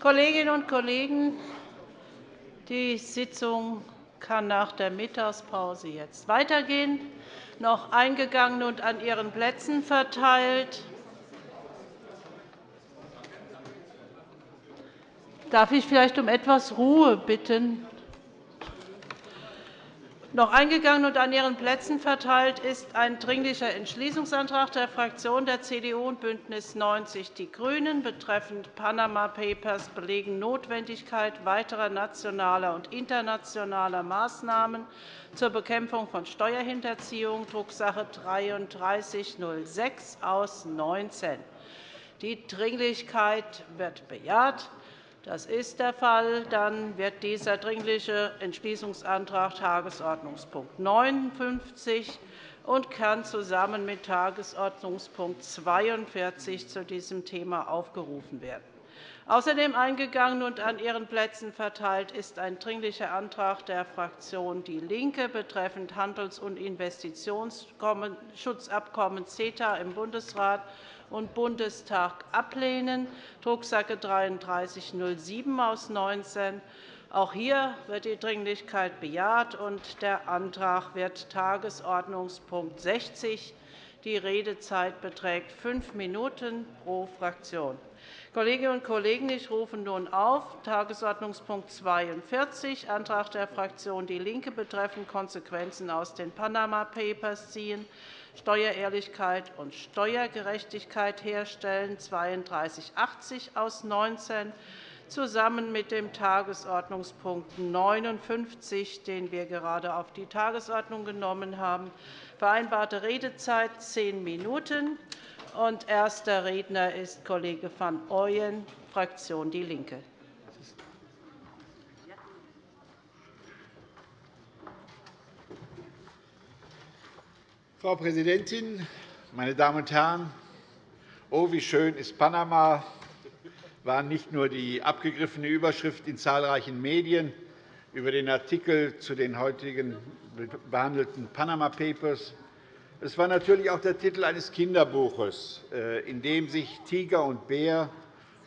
Kolleginnen und Kollegen, die Sitzung kann nach der Mittagspause jetzt weitergehen. Noch eingegangen und an Ihren Plätzen verteilt Darf ich vielleicht um etwas Ruhe bitten? Noch eingegangen und an Ihren Plätzen verteilt ist ein Dringlicher Entschließungsantrag der Fraktionen der CDU und BÜNDNIS 90 die GRÜNEN betreffend Panama Papers belegen Notwendigkeit weiterer nationaler und internationaler Maßnahmen zur Bekämpfung von Steuerhinterziehung, Drucksache 19 /3306 aus 19. Die Dringlichkeit wird bejaht. Das ist der Fall. Dann wird dieser Dringliche Entschließungsantrag Tagesordnungspunkt 59 und kann zusammen mit Tagesordnungspunkt 42 zu diesem Thema aufgerufen werden. Außerdem eingegangen und an Ihren Plätzen verteilt ist ein Dringlicher Antrag der Fraktion DIE LINKE betreffend Handels- und Investitionsschutzabkommen CETA im Bundesrat und Bundestag ablehnen, Drucksache 19 aus 19. Auch hier wird die Dringlichkeit bejaht, und der Antrag wird Tagesordnungspunkt 60. Die Redezeit beträgt fünf Minuten pro Fraktion. Kolleginnen und Kollegen, ich rufe nun auf Tagesordnungspunkt 42, Antrag der Fraktion DIE LINKE betreffend Konsequenzen aus den Panama Papers ziehen. Steuerehrlichkeit und Steuergerechtigkeit herstellen, 3280 aus 19, zusammen mit dem Tagesordnungspunkt 59, den wir gerade auf die Tagesordnung genommen haben. Vereinbarte Redezeit zehn Minuten. Erster Redner ist Kollege van Ooyen, Fraktion DIE LINKE. Frau Präsidentin, meine Damen und Herren! Oh, wie schön ist Panama, war nicht nur die abgegriffene Überschrift in zahlreichen Medien über den Artikel zu den heutigen behandelten Panama Papers. Es war natürlich auch der Titel eines Kinderbuches, äh, in dem sich Tiger und Bär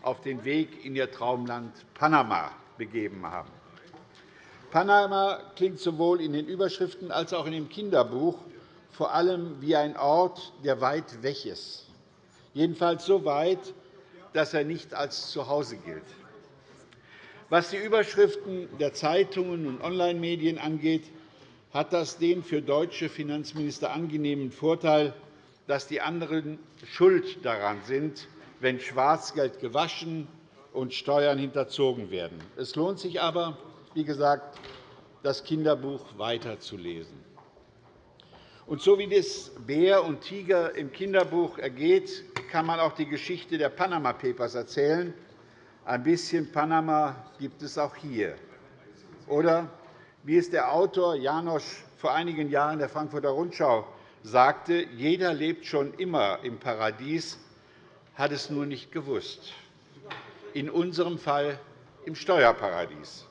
auf den Weg in ihr Traumland Panama begeben haben. Panama klingt sowohl in den Überschriften als auch in dem Kinderbuch vor allem wie ein Ort, der weit weg ist, jedenfalls so weit, dass er nicht als Zuhause gilt. Was die Überschriften der Zeitungen und Online-Medien angeht, hat das den für deutsche Finanzminister angenehmen Vorteil, dass die anderen schuld daran sind, wenn Schwarzgeld gewaschen und Steuern hinterzogen werden. Es lohnt sich aber, wie gesagt, das Kinderbuch weiterzulesen. Und so wie es Bär und Tiger im Kinderbuch ergeht, kann man auch die Geschichte der Panama Papers erzählen. Ein bisschen Panama gibt es auch hier. Oder wie es der Autor Janosch vor einigen Jahren der Frankfurter Rundschau sagte, jeder lebt schon immer im Paradies, hat es nur nicht gewusst. In unserem Fall im Steuerparadies.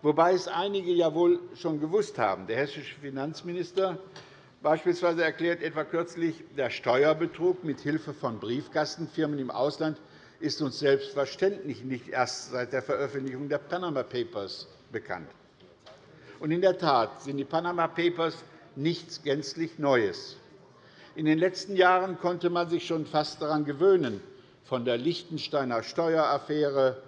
Wobei es einige ja wohl schon gewusst haben. Der hessische Finanzminister Beispielsweise erklärt etwa kürzlich, der Steuerbetrug mit Hilfe von Briefkastenfirmen im Ausland ist uns selbstverständlich nicht erst seit der Veröffentlichung der Panama Papers bekannt. Und in der Tat sind die Panama Papers nichts gänzlich Neues. In den letzten Jahren konnte man sich schon fast daran gewöhnen, von der Liechtensteiner Steueraffäre,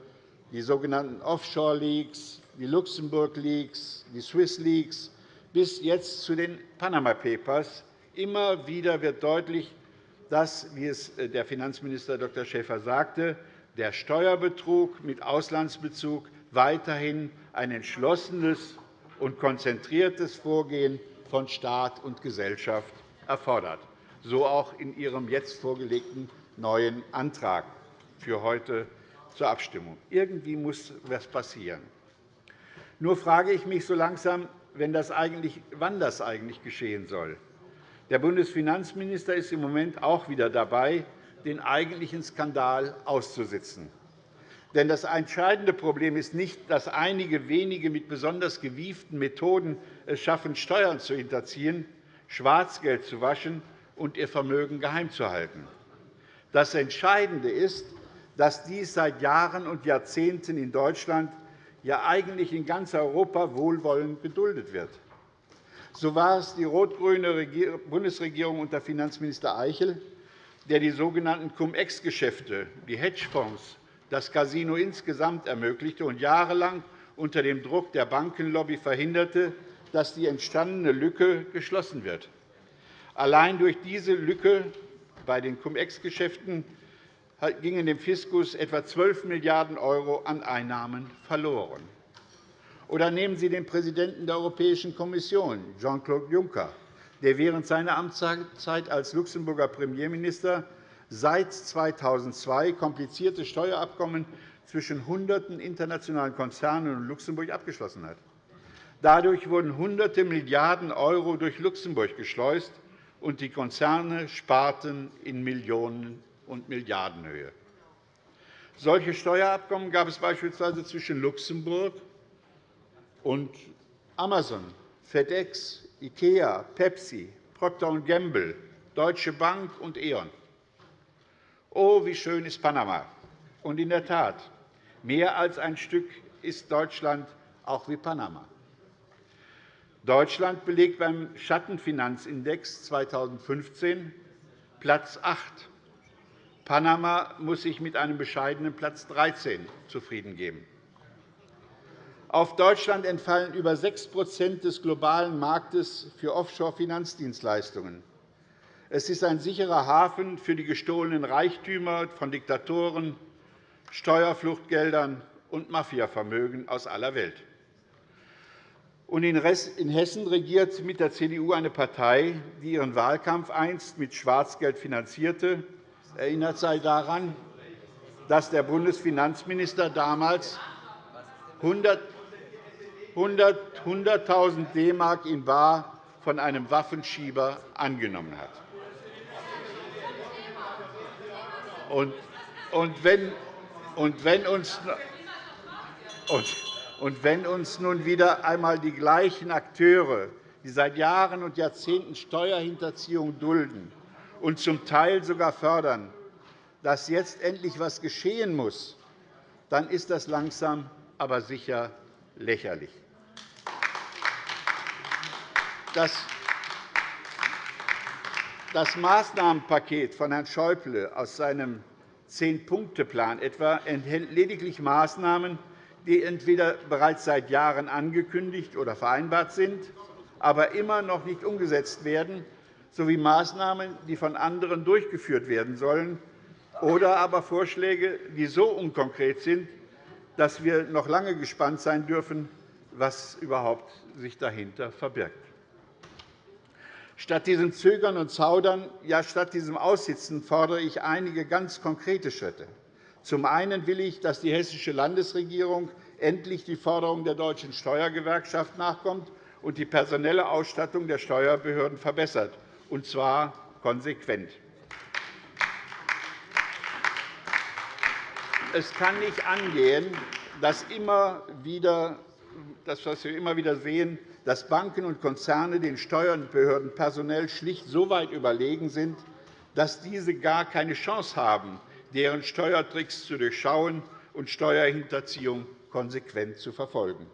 die sogenannten Offshore-Leaks, die Luxemburg-Leaks, die Swiss-Leaks bis jetzt zu den Panama Papers. Immer wieder wird deutlich, dass, wie es äh, der Finanzminister Dr. Schäfer sagte, der Steuerbetrug mit Auslandsbezug weiterhin ein entschlossenes und konzentriertes Vorgehen von Staat und Gesellschaft erfordert, so auch in Ihrem jetzt vorgelegten neuen Antrag für heute zur Abstimmung. Irgendwie muss etwas passieren. Nur frage ich mich so langsam, wenn das eigentlich, wann das eigentlich geschehen soll. Der Bundesfinanzminister ist im Moment auch wieder dabei, den eigentlichen Skandal auszusitzen. Denn das entscheidende Problem ist nicht, dass einige wenige mit besonders gewieften Methoden es schaffen, Steuern zu hinterziehen, Schwarzgeld zu waschen und ihr Vermögen geheim zu halten. Das Entscheidende ist, dass dies seit Jahren und Jahrzehnten in Deutschland, ja eigentlich in ganz Europa wohlwollend geduldet wird. So war es die rot-grüne Bundesregierung unter Finanzminister Eichel, der die sogenannten Cum-Ex-Geschäfte, die Hedgefonds, das Casino insgesamt ermöglichte und jahrelang unter dem Druck der Bankenlobby verhinderte, dass die entstandene Lücke geschlossen wird. Allein durch diese Lücke bei den Cum-Ex-Geschäften gingen dem Fiskus etwa 12 Milliarden € an Einnahmen verloren. Oder nehmen Sie den Präsidenten der Europäischen Kommission, Jean-Claude Juncker, der während seiner Amtszeit als Luxemburger Premierminister seit 2002 komplizierte Steuerabkommen zwischen Hunderten internationalen Konzernen und Luxemburg abgeschlossen hat. Dadurch wurden Hunderte Milliarden € durch Luxemburg geschleust, und die Konzerne sparten in Millionen- und Milliardenhöhe. Solche Steuerabkommen gab es beispielsweise zwischen Luxemburg und Amazon, FedEx, IKEA, Pepsi, Procter Gamble, Deutsche Bank und E.ON. Oh, wie schön ist Panama! Und in der Tat, mehr als ein Stück ist Deutschland auch wie Panama. Deutschland belegt beim Schattenfinanzindex 2015 Platz 8. Panama muss sich mit einem bescheidenen Platz 13 zufrieden geben. Auf Deutschland entfallen über 6% des globalen Marktes für Offshore-Finanzdienstleistungen. Es ist ein sicherer Hafen für die gestohlenen Reichtümer von Diktatoren, Steuerfluchtgeldern und Mafiavermögen aus aller Welt. in Hessen regiert mit der CDU eine Partei, die ihren Wahlkampf einst mit Schwarzgeld finanzierte. Erinnert sei daran, dass der Bundesfinanzminister damals 100 100.000 DM in bar von einem Waffenschieber angenommen hat. Und wenn, und wenn, uns, und wenn uns nun wieder einmal die gleichen Akteure, die seit Jahren und Jahrzehnten Steuerhinterziehung dulden und zum Teil sogar fördern, dass jetzt endlich etwas geschehen muss, dann ist das langsam aber sicher lächerlich. Das Maßnahmenpaket von Herrn Schäuble aus seinem Zehn-Punkte-Plan etwa enthält lediglich Maßnahmen, die entweder bereits seit Jahren angekündigt oder vereinbart sind, aber immer noch nicht umgesetzt werden, sowie Maßnahmen, die von anderen durchgeführt werden sollen, oder aber Vorschläge, die so unkonkret sind, dass wir noch lange gespannt sein dürfen, was überhaupt sich dahinter verbirgt. Statt diesem Zögern und Zaudern, ja statt diesem Aussitzen fordere ich einige ganz konkrete Schritte. Zum einen will ich, dass die Hessische Landesregierung endlich die Forderung der Deutschen Steuergewerkschaft nachkommt und die personelle Ausstattung der Steuerbehörden verbessert, und zwar konsequent. Es kann nicht angehen, dass immer wieder, das, was wir immer wieder sehen, dass Banken und Konzerne den Steuerbehörden personell schlicht so weit überlegen sind, dass diese gar keine Chance haben, deren Steuertricks zu durchschauen und Steuerhinterziehung konsequent zu verfolgen.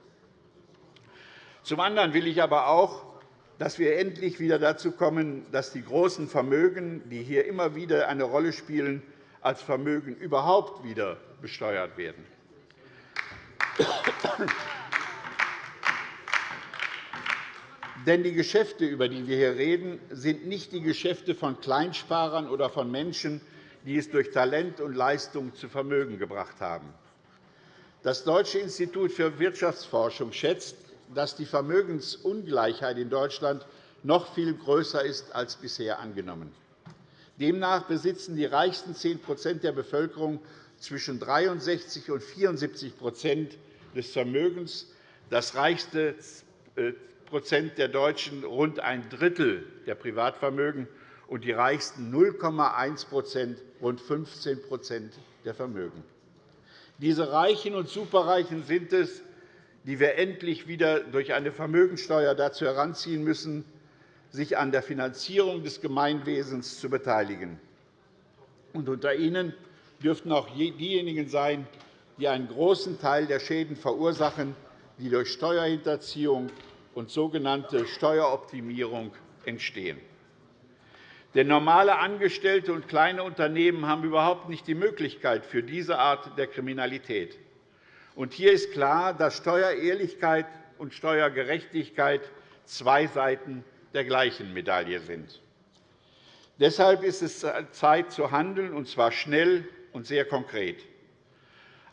Zum anderen will ich aber auch, dass wir endlich wieder dazu kommen, dass die großen Vermögen, die hier immer wieder eine Rolle spielen, als Vermögen überhaupt wieder besteuert werden. Denn die Geschäfte, über die wir hier reden, sind nicht die Geschäfte von Kleinsparern oder von Menschen, die es durch Talent und Leistung zu Vermögen gebracht haben. Das Deutsche Institut für Wirtschaftsforschung schätzt, dass die Vermögensungleichheit in Deutschland noch viel größer ist als bisher angenommen. Demnach besitzen die reichsten 10% der Bevölkerung zwischen 63 und 74% des Vermögens, das reichste äh, der Deutschen rund ein Drittel der Privatvermögen und die reichsten 0,1% rund 15% der Vermögen. Diese Reichen und Superreichen sind es, die wir endlich wieder durch eine Vermögensteuer dazu heranziehen müssen, sich an der Finanzierung des Gemeinwesens zu beteiligen. Und unter ihnen dürften auch diejenigen sein, die einen großen Teil der Schäden verursachen, die durch Steuerhinterziehung und sogenannte Steueroptimierung entstehen. Denn normale Angestellte und kleine Unternehmen haben überhaupt nicht die Möglichkeit für diese Art der Kriminalität. Und hier ist klar, dass Steuerehrlichkeit und Steuergerechtigkeit zwei Seiten der gleichen Medaille sind. Deshalb ist es Zeit zu handeln, und zwar schnell und sehr konkret.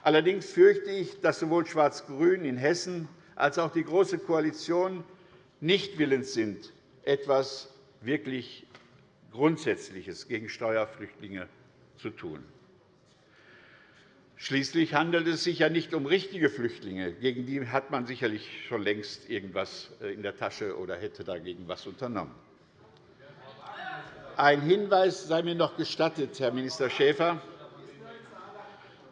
Allerdings fürchte ich, dass sowohl Schwarz-Grün in Hessen als auch die Große Koalition nicht willens sind, etwas wirklich Grundsätzliches gegen Steuerflüchtlinge zu tun. Schließlich handelt es sich ja nicht um richtige Flüchtlinge. Gegen die hat man sicherlich schon längst irgendwas äh, in der Tasche oder hätte dagegen etwas unternommen. Ein Hinweis sei mir noch gestattet, Herr Minister Schäfer.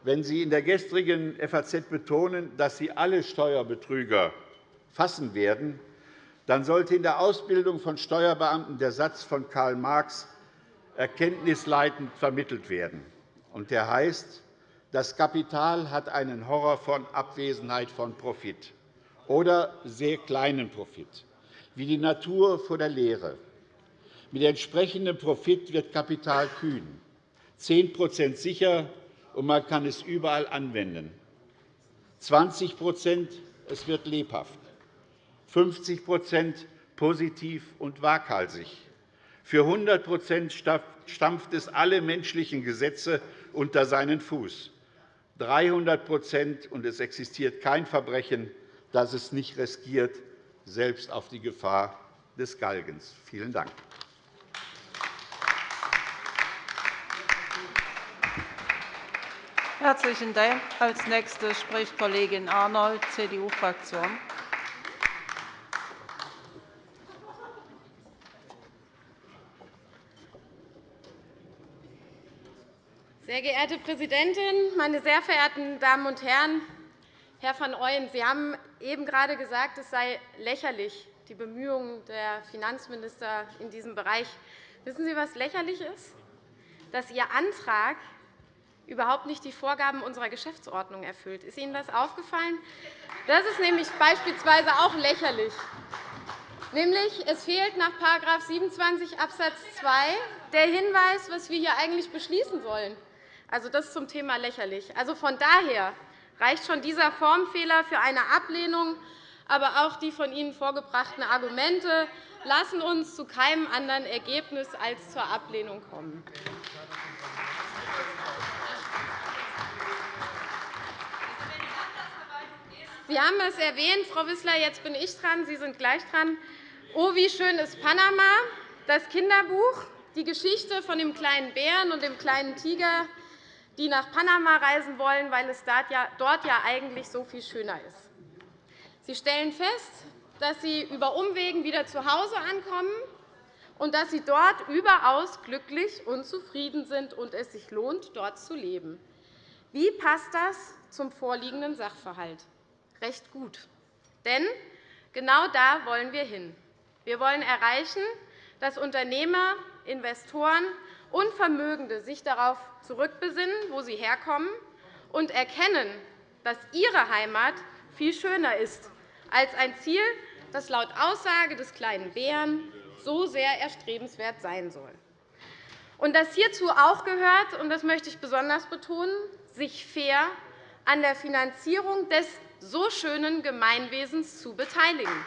Wenn Sie in der gestrigen FAZ betonen, dass Sie alle Steuerbetrüger fassen werden, dann sollte in der Ausbildung von Steuerbeamten der Satz von Karl Marx erkenntnisleitend vermittelt werden. Der heißt, das Kapital hat einen Horror von Abwesenheit von Profit oder sehr kleinen Profit, wie die Natur vor der Lehre. Mit entsprechendem Profit wird Kapital kühn, 10% sicher, und man kann es überall anwenden. 20% es wird lebhaft. 50% positiv und waghalsig. Für 100% stampft es alle menschlichen Gesetze unter seinen Fuß. 300% und es existiert kein Verbrechen, das es nicht riskiert, selbst auf die Gefahr des Galgens. Vielen Dank. Herzlichen Dank. Als Nächste spricht Kollegin Arnold, CDU-Fraktion. Sehr geehrte Präsidentin, meine sehr verehrten Damen und Herren! Herr van Ooyen, Sie haben eben gerade gesagt, es sei lächerlich, die Bemühungen der Finanzminister in diesem Bereich. Wissen Sie, was lächerlich ist? Dass Ihr Antrag überhaupt nicht die Vorgaben unserer Geschäftsordnung erfüllt. Ist Ihnen das aufgefallen? Das ist nämlich beispielsweise auch lächerlich. Nämlich, es fehlt nach § 27 Abs. 2 der Hinweis, was wir hier eigentlich beschließen sollen. Also, das zum Thema lächerlich. Also, von daher reicht schon dieser Formfehler für eine Ablehnung, aber auch die von Ihnen vorgebrachten Argumente lassen uns zu keinem anderen Ergebnis als zur Ablehnung kommen. Sie haben es erwähnt, Frau Wissler, jetzt bin ich dran, Sie sind gleich dran. Oh, wie schön ist Panama, das Kinderbuch, die Geschichte von dem kleinen Bären und dem kleinen Tiger, die nach Panama reisen wollen, weil es dort ja eigentlich so viel schöner ist. Sie stellen fest, dass Sie über Umwegen wieder zu Hause ankommen und dass Sie dort überaus glücklich und zufrieden sind und es sich lohnt, dort zu leben. Wie passt das zum vorliegenden Sachverhalt? recht gut. Denn genau da wollen wir hin. Wir wollen erreichen, dass Unternehmer, Investoren und Vermögende sich darauf zurückbesinnen, wo sie herkommen, und erkennen, dass ihre Heimat viel schöner ist als ein Ziel, das laut Aussage des kleinen Bären so sehr erstrebenswert sein soll. Und dass hierzu auch gehört, und das möchte ich besonders betonen, sich fair an der Finanzierung des so schönen Gemeinwesens zu beteiligen.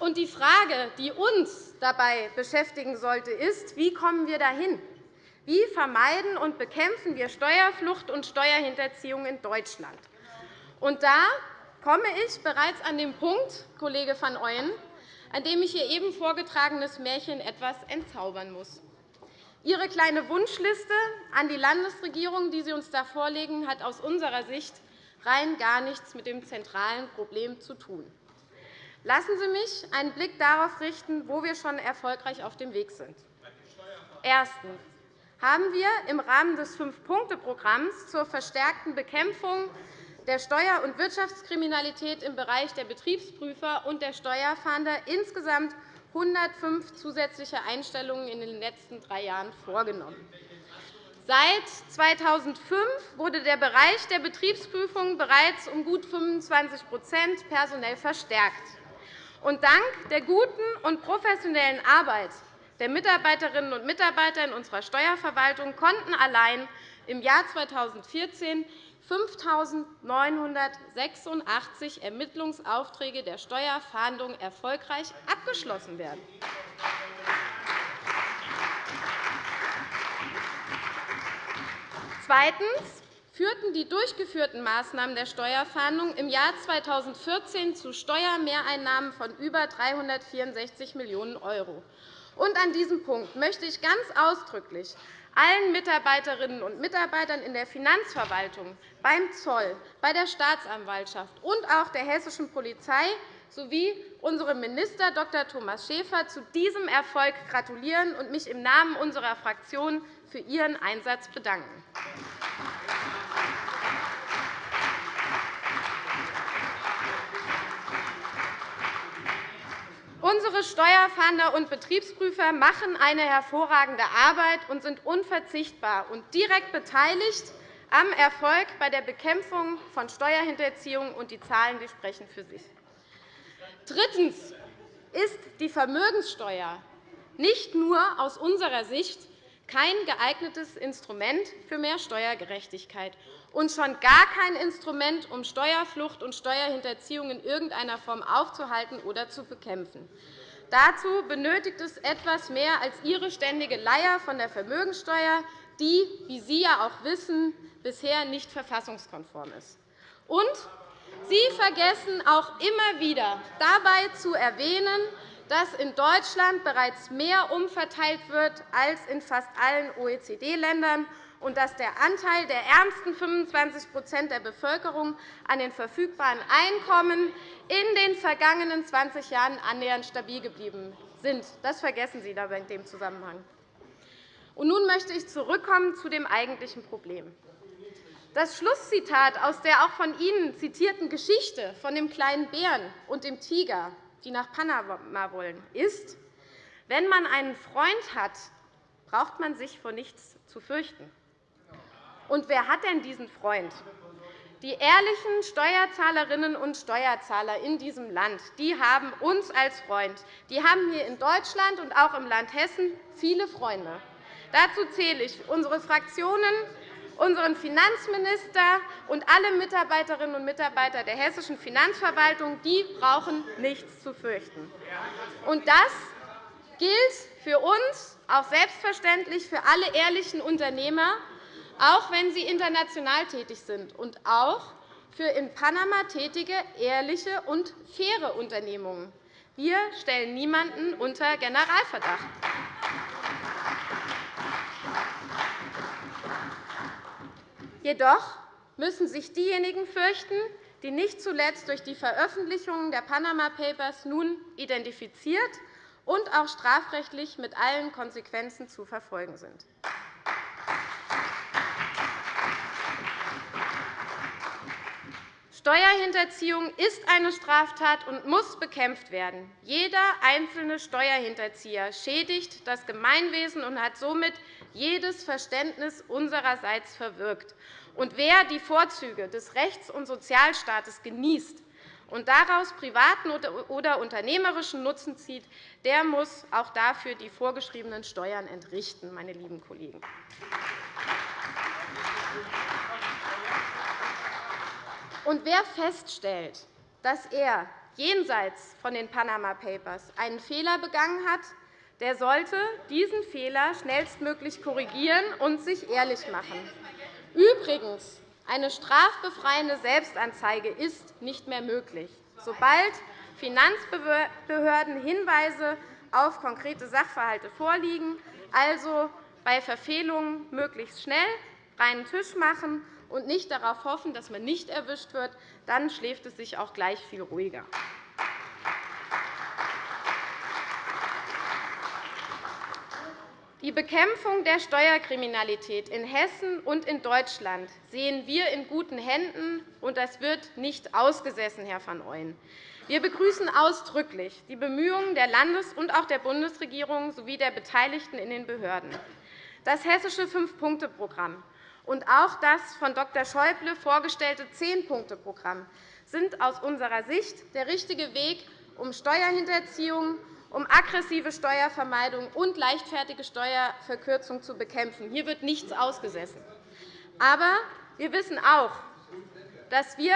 Und die Frage, die uns dabei beschäftigen sollte, ist, wie kommen wir dahin? Wie vermeiden und bekämpfen wir Steuerflucht und Steuerhinterziehung in Deutschland? Und da komme ich bereits an den Punkt, Kollege van Ooyen, an dem ich Ihr eben vorgetragenes Märchen etwas entzaubern muss. Ihre kleine Wunschliste an die Landesregierung, die Sie uns da vorlegen, hat aus unserer Sicht rein gar nichts mit dem zentralen Problem zu tun. Lassen Sie mich einen Blick darauf richten, wo wir schon erfolgreich auf dem Weg sind. Erstens haben wir im Rahmen des Fünf-Punkte-Programms zur verstärkten Bekämpfung der Steuer- und Wirtschaftskriminalität im Bereich der Betriebsprüfer und der Steuerfahnder insgesamt 105 zusätzliche Einstellungen in den letzten drei Jahren vorgenommen. Seit 2005 wurde der Bereich der Betriebsprüfung bereits um gut 25% personell verstärkt. Und dank der guten und professionellen Arbeit der Mitarbeiterinnen und Mitarbeiter in unserer Steuerverwaltung konnten allein im Jahr 2014 5.986 Ermittlungsaufträge der Steuerfahndung erfolgreich abgeschlossen werden. Zweitens führten die durchgeführten Maßnahmen der Steuerfahndung im Jahr 2014 zu Steuermehreinnahmen von über 364 Millionen €. an diesem Punkt möchte ich ganz ausdrücklich allen Mitarbeiterinnen und Mitarbeitern in der Finanzverwaltung, beim Zoll, bei der Staatsanwaltschaft und auch der hessischen Polizei sowie unserem Minister Dr. Thomas Schäfer zu diesem Erfolg gratulieren und mich im Namen unserer Fraktion für Ihren Einsatz bedanken. Unsere Steuerfahnder und Betriebsprüfer machen eine hervorragende Arbeit und sind unverzichtbar und direkt beteiligt am Erfolg bei der Bekämpfung von Steuerhinterziehung, und die Zahlen die sprechen für sich. Drittens ist die Vermögenssteuer nicht nur aus unserer Sicht kein geeignetes Instrument für mehr Steuergerechtigkeit und schon gar kein Instrument, um Steuerflucht und Steuerhinterziehung in irgendeiner Form aufzuhalten oder zu bekämpfen. Dazu benötigt es etwas mehr als Ihre ständige Leier von der Vermögensteuer, die, wie Sie ja auch wissen, bisher nicht verfassungskonform ist. Und Sie vergessen auch immer wieder, dabei zu erwähnen, dass in Deutschland bereits mehr umverteilt wird als in fast allen OECD-Ländern und dass der Anteil der ärmsten 25% der Bevölkerung an den verfügbaren Einkommen in den vergangenen 20 Jahren annähernd stabil geblieben sind. Das vergessen Sie dabei in dem Zusammenhang. Und nun möchte ich zurückkommen zu dem eigentlichen Problem. Das Schlusszitat aus der auch von Ihnen zitierten Geschichte von dem kleinen Bären und dem Tiger die nach Panama wollen, ist, wenn man einen Freund hat, braucht man sich vor nichts zu fürchten. Und wer hat denn diesen Freund? Die ehrlichen Steuerzahlerinnen und Steuerzahler in diesem Land die haben uns als Freund. Die haben hier in Deutschland und auch im Land Hessen viele Freunde. Dazu zähle ich unsere Fraktionen unseren Finanzminister und alle Mitarbeiterinnen und Mitarbeiter der hessischen Finanzverwaltung. Die brauchen nichts zu fürchten. Und das gilt für uns auch selbstverständlich für alle ehrlichen Unternehmer, auch wenn sie international tätig sind, und auch für in Panama tätige, ehrliche und faire Unternehmungen. Wir stellen niemanden unter Generalverdacht. Jedoch müssen sich diejenigen fürchten, die nicht zuletzt durch die Veröffentlichungen der Panama Papers nun identifiziert und auch strafrechtlich mit allen Konsequenzen zu verfolgen sind. Steuerhinterziehung ist eine Straftat und muss bekämpft werden. Jeder einzelne Steuerhinterzieher schädigt das Gemeinwesen und hat somit jedes Verständnis unsererseits verwirkt. Und wer die Vorzüge des Rechts- und Sozialstaates genießt und daraus privaten oder unternehmerischen Nutzen zieht, der muss auch dafür die vorgeschriebenen Steuern entrichten, meine lieben Kollegen. Und wer feststellt, dass er jenseits von den Panama Papers einen Fehler begangen hat, der sollte diesen Fehler schnellstmöglich korrigieren und sich ehrlich machen. Übrigens, eine strafbefreiende Selbstanzeige ist nicht mehr möglich, sobald Finanzbehörden Hinweise auf konkrete Sachverhalte vorliegen, also bei Verfehlungen möglichst schnell reinen Tisch machen und nicht darauf hoffen, dass man nicht erwischt wird, dann schläft es sich auch gleich viel ruhiger. Die Bekämpfung der Steuerkriminalität in Hessen und in Deutschland sehen wir in guten Händen, und das wird nicht ausgesessen, Herr van Ooyen. Wir begrüßen ausdrücklich die Bemühungen der Landes- und auch der Bundesregierung sowie der Beteiligten in den Behörden. Das hessische Fünf-Punkte-Programm und auch das von Dr. Schäuble vorgestellte Zehn-Punkte-Programm sind aus unserer Sicht der richtige Weg, um Steuerhinterziehung, um aggressive Steuervermeidung und leichtfertige Steuerverkürzung zu bekämpfen. Hier wird nichts ausgesessen. Aber wir wissen auch, dass wir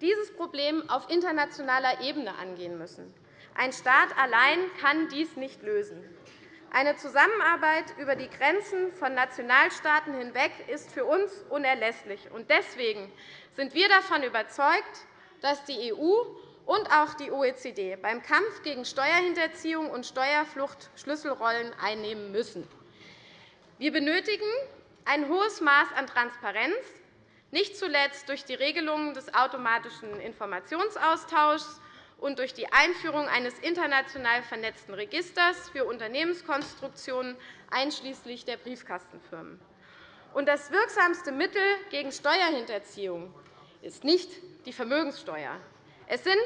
dieses Problem auf internationaler Ebene angehen müssen. Ein Staat allein kann dies nicht lösen. Eine Zusammenarbeit über die Grenzen von Nationalstaaten hinweg ist für uns unerlässlich. Deswegen sind wir davon überzeugt, dass die EU und auch die OECD beim Kampf gegen Steuerhinterziehung und Steuerflucht Schlüsselrollen einnehmen müssen. Wir benötigen ein hohes Maß an Transparenz, nicht zuletzt durch die Regelungen des automatischen Informationsaustauschs und durch die Einführung eines international vernetzten Registers für Unternehmenskonstruktionen einschließlich der Briefkastenfirmen. Das wirksamste Mittel gegen Steuerhinterziehung ist nicht die Vermögenssteuer. Es sind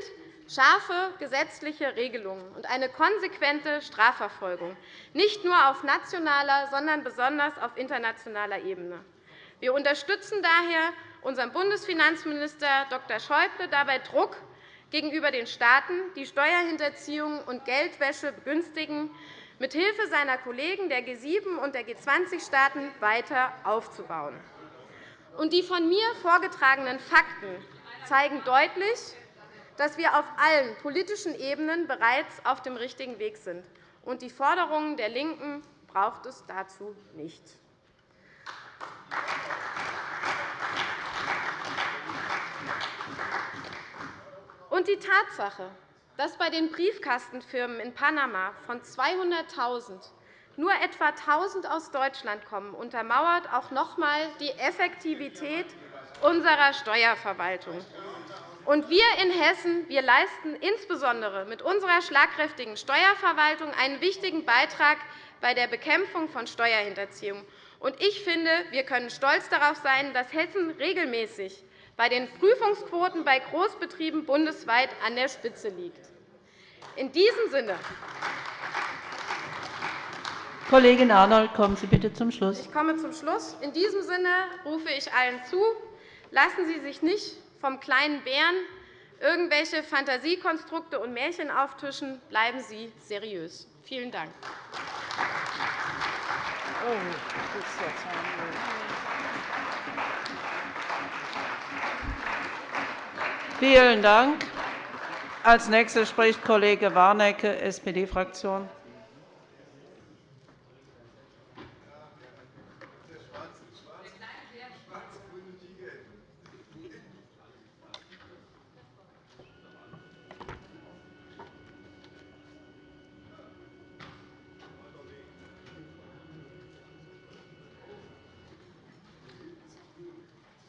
scharfe gesetzliche Regelungen und eine konsequente Strafverfolgung, nicht nur auf nationaler, sondern besonders auf internationaler Ebene. Wir unterstützen daher unseren Bundesfinanzminister Dr. Schäuble dabei, Druck gegenüber den Staaten, die Steuerhinterziehung und Geldwäsche begünstigen, mithilfe seiner Kollegen der G7 und der G20-Staaten weiter aufzubauen. Die von mir vorgetragenen Fakten zeigen deutlich, dass wir auf allen politischen Ebenen bereits auf dem richtigen Weg sind. Und die Forderungen der LINKEN braucht es dazu nicht. Und die Tatsache, dass bei den Briefkastenfirmen in Panama von 200.000 nur etwa 1.000 aus Deutschland kommen, untermauert auch noch einmal die Effektivität unserer Steuerverwaltung. Und wir in Hessen wir leisten insbesondere mit unserer schlagkräftigen Steuerverwaltung einen wichtigen Beitrag bei der Bekämpfung von Steuerhinterziehung. Und ich finde, wir können stolz darauf sein, dass Hessen regelmäßig bei den Prüfungsquoten bei Großbetrieben bundesweit an der Spitze liegt. In diesem Sinne Kollegin Arnold, kommen Sie bitte zum Schluss. Ich komme zum Schluss. In diesem Sinne rufe ich allen zu, lassen Sie sich nicht vom kleinen Bären irgendwelche Fantasiekonstrukte und Märchen auftischen. Bleiben Sie seriös. Vielen Dank. Oh, Vielen Dank. Als Nächster spricht Kollege Warnecke, SPD-Fraktion.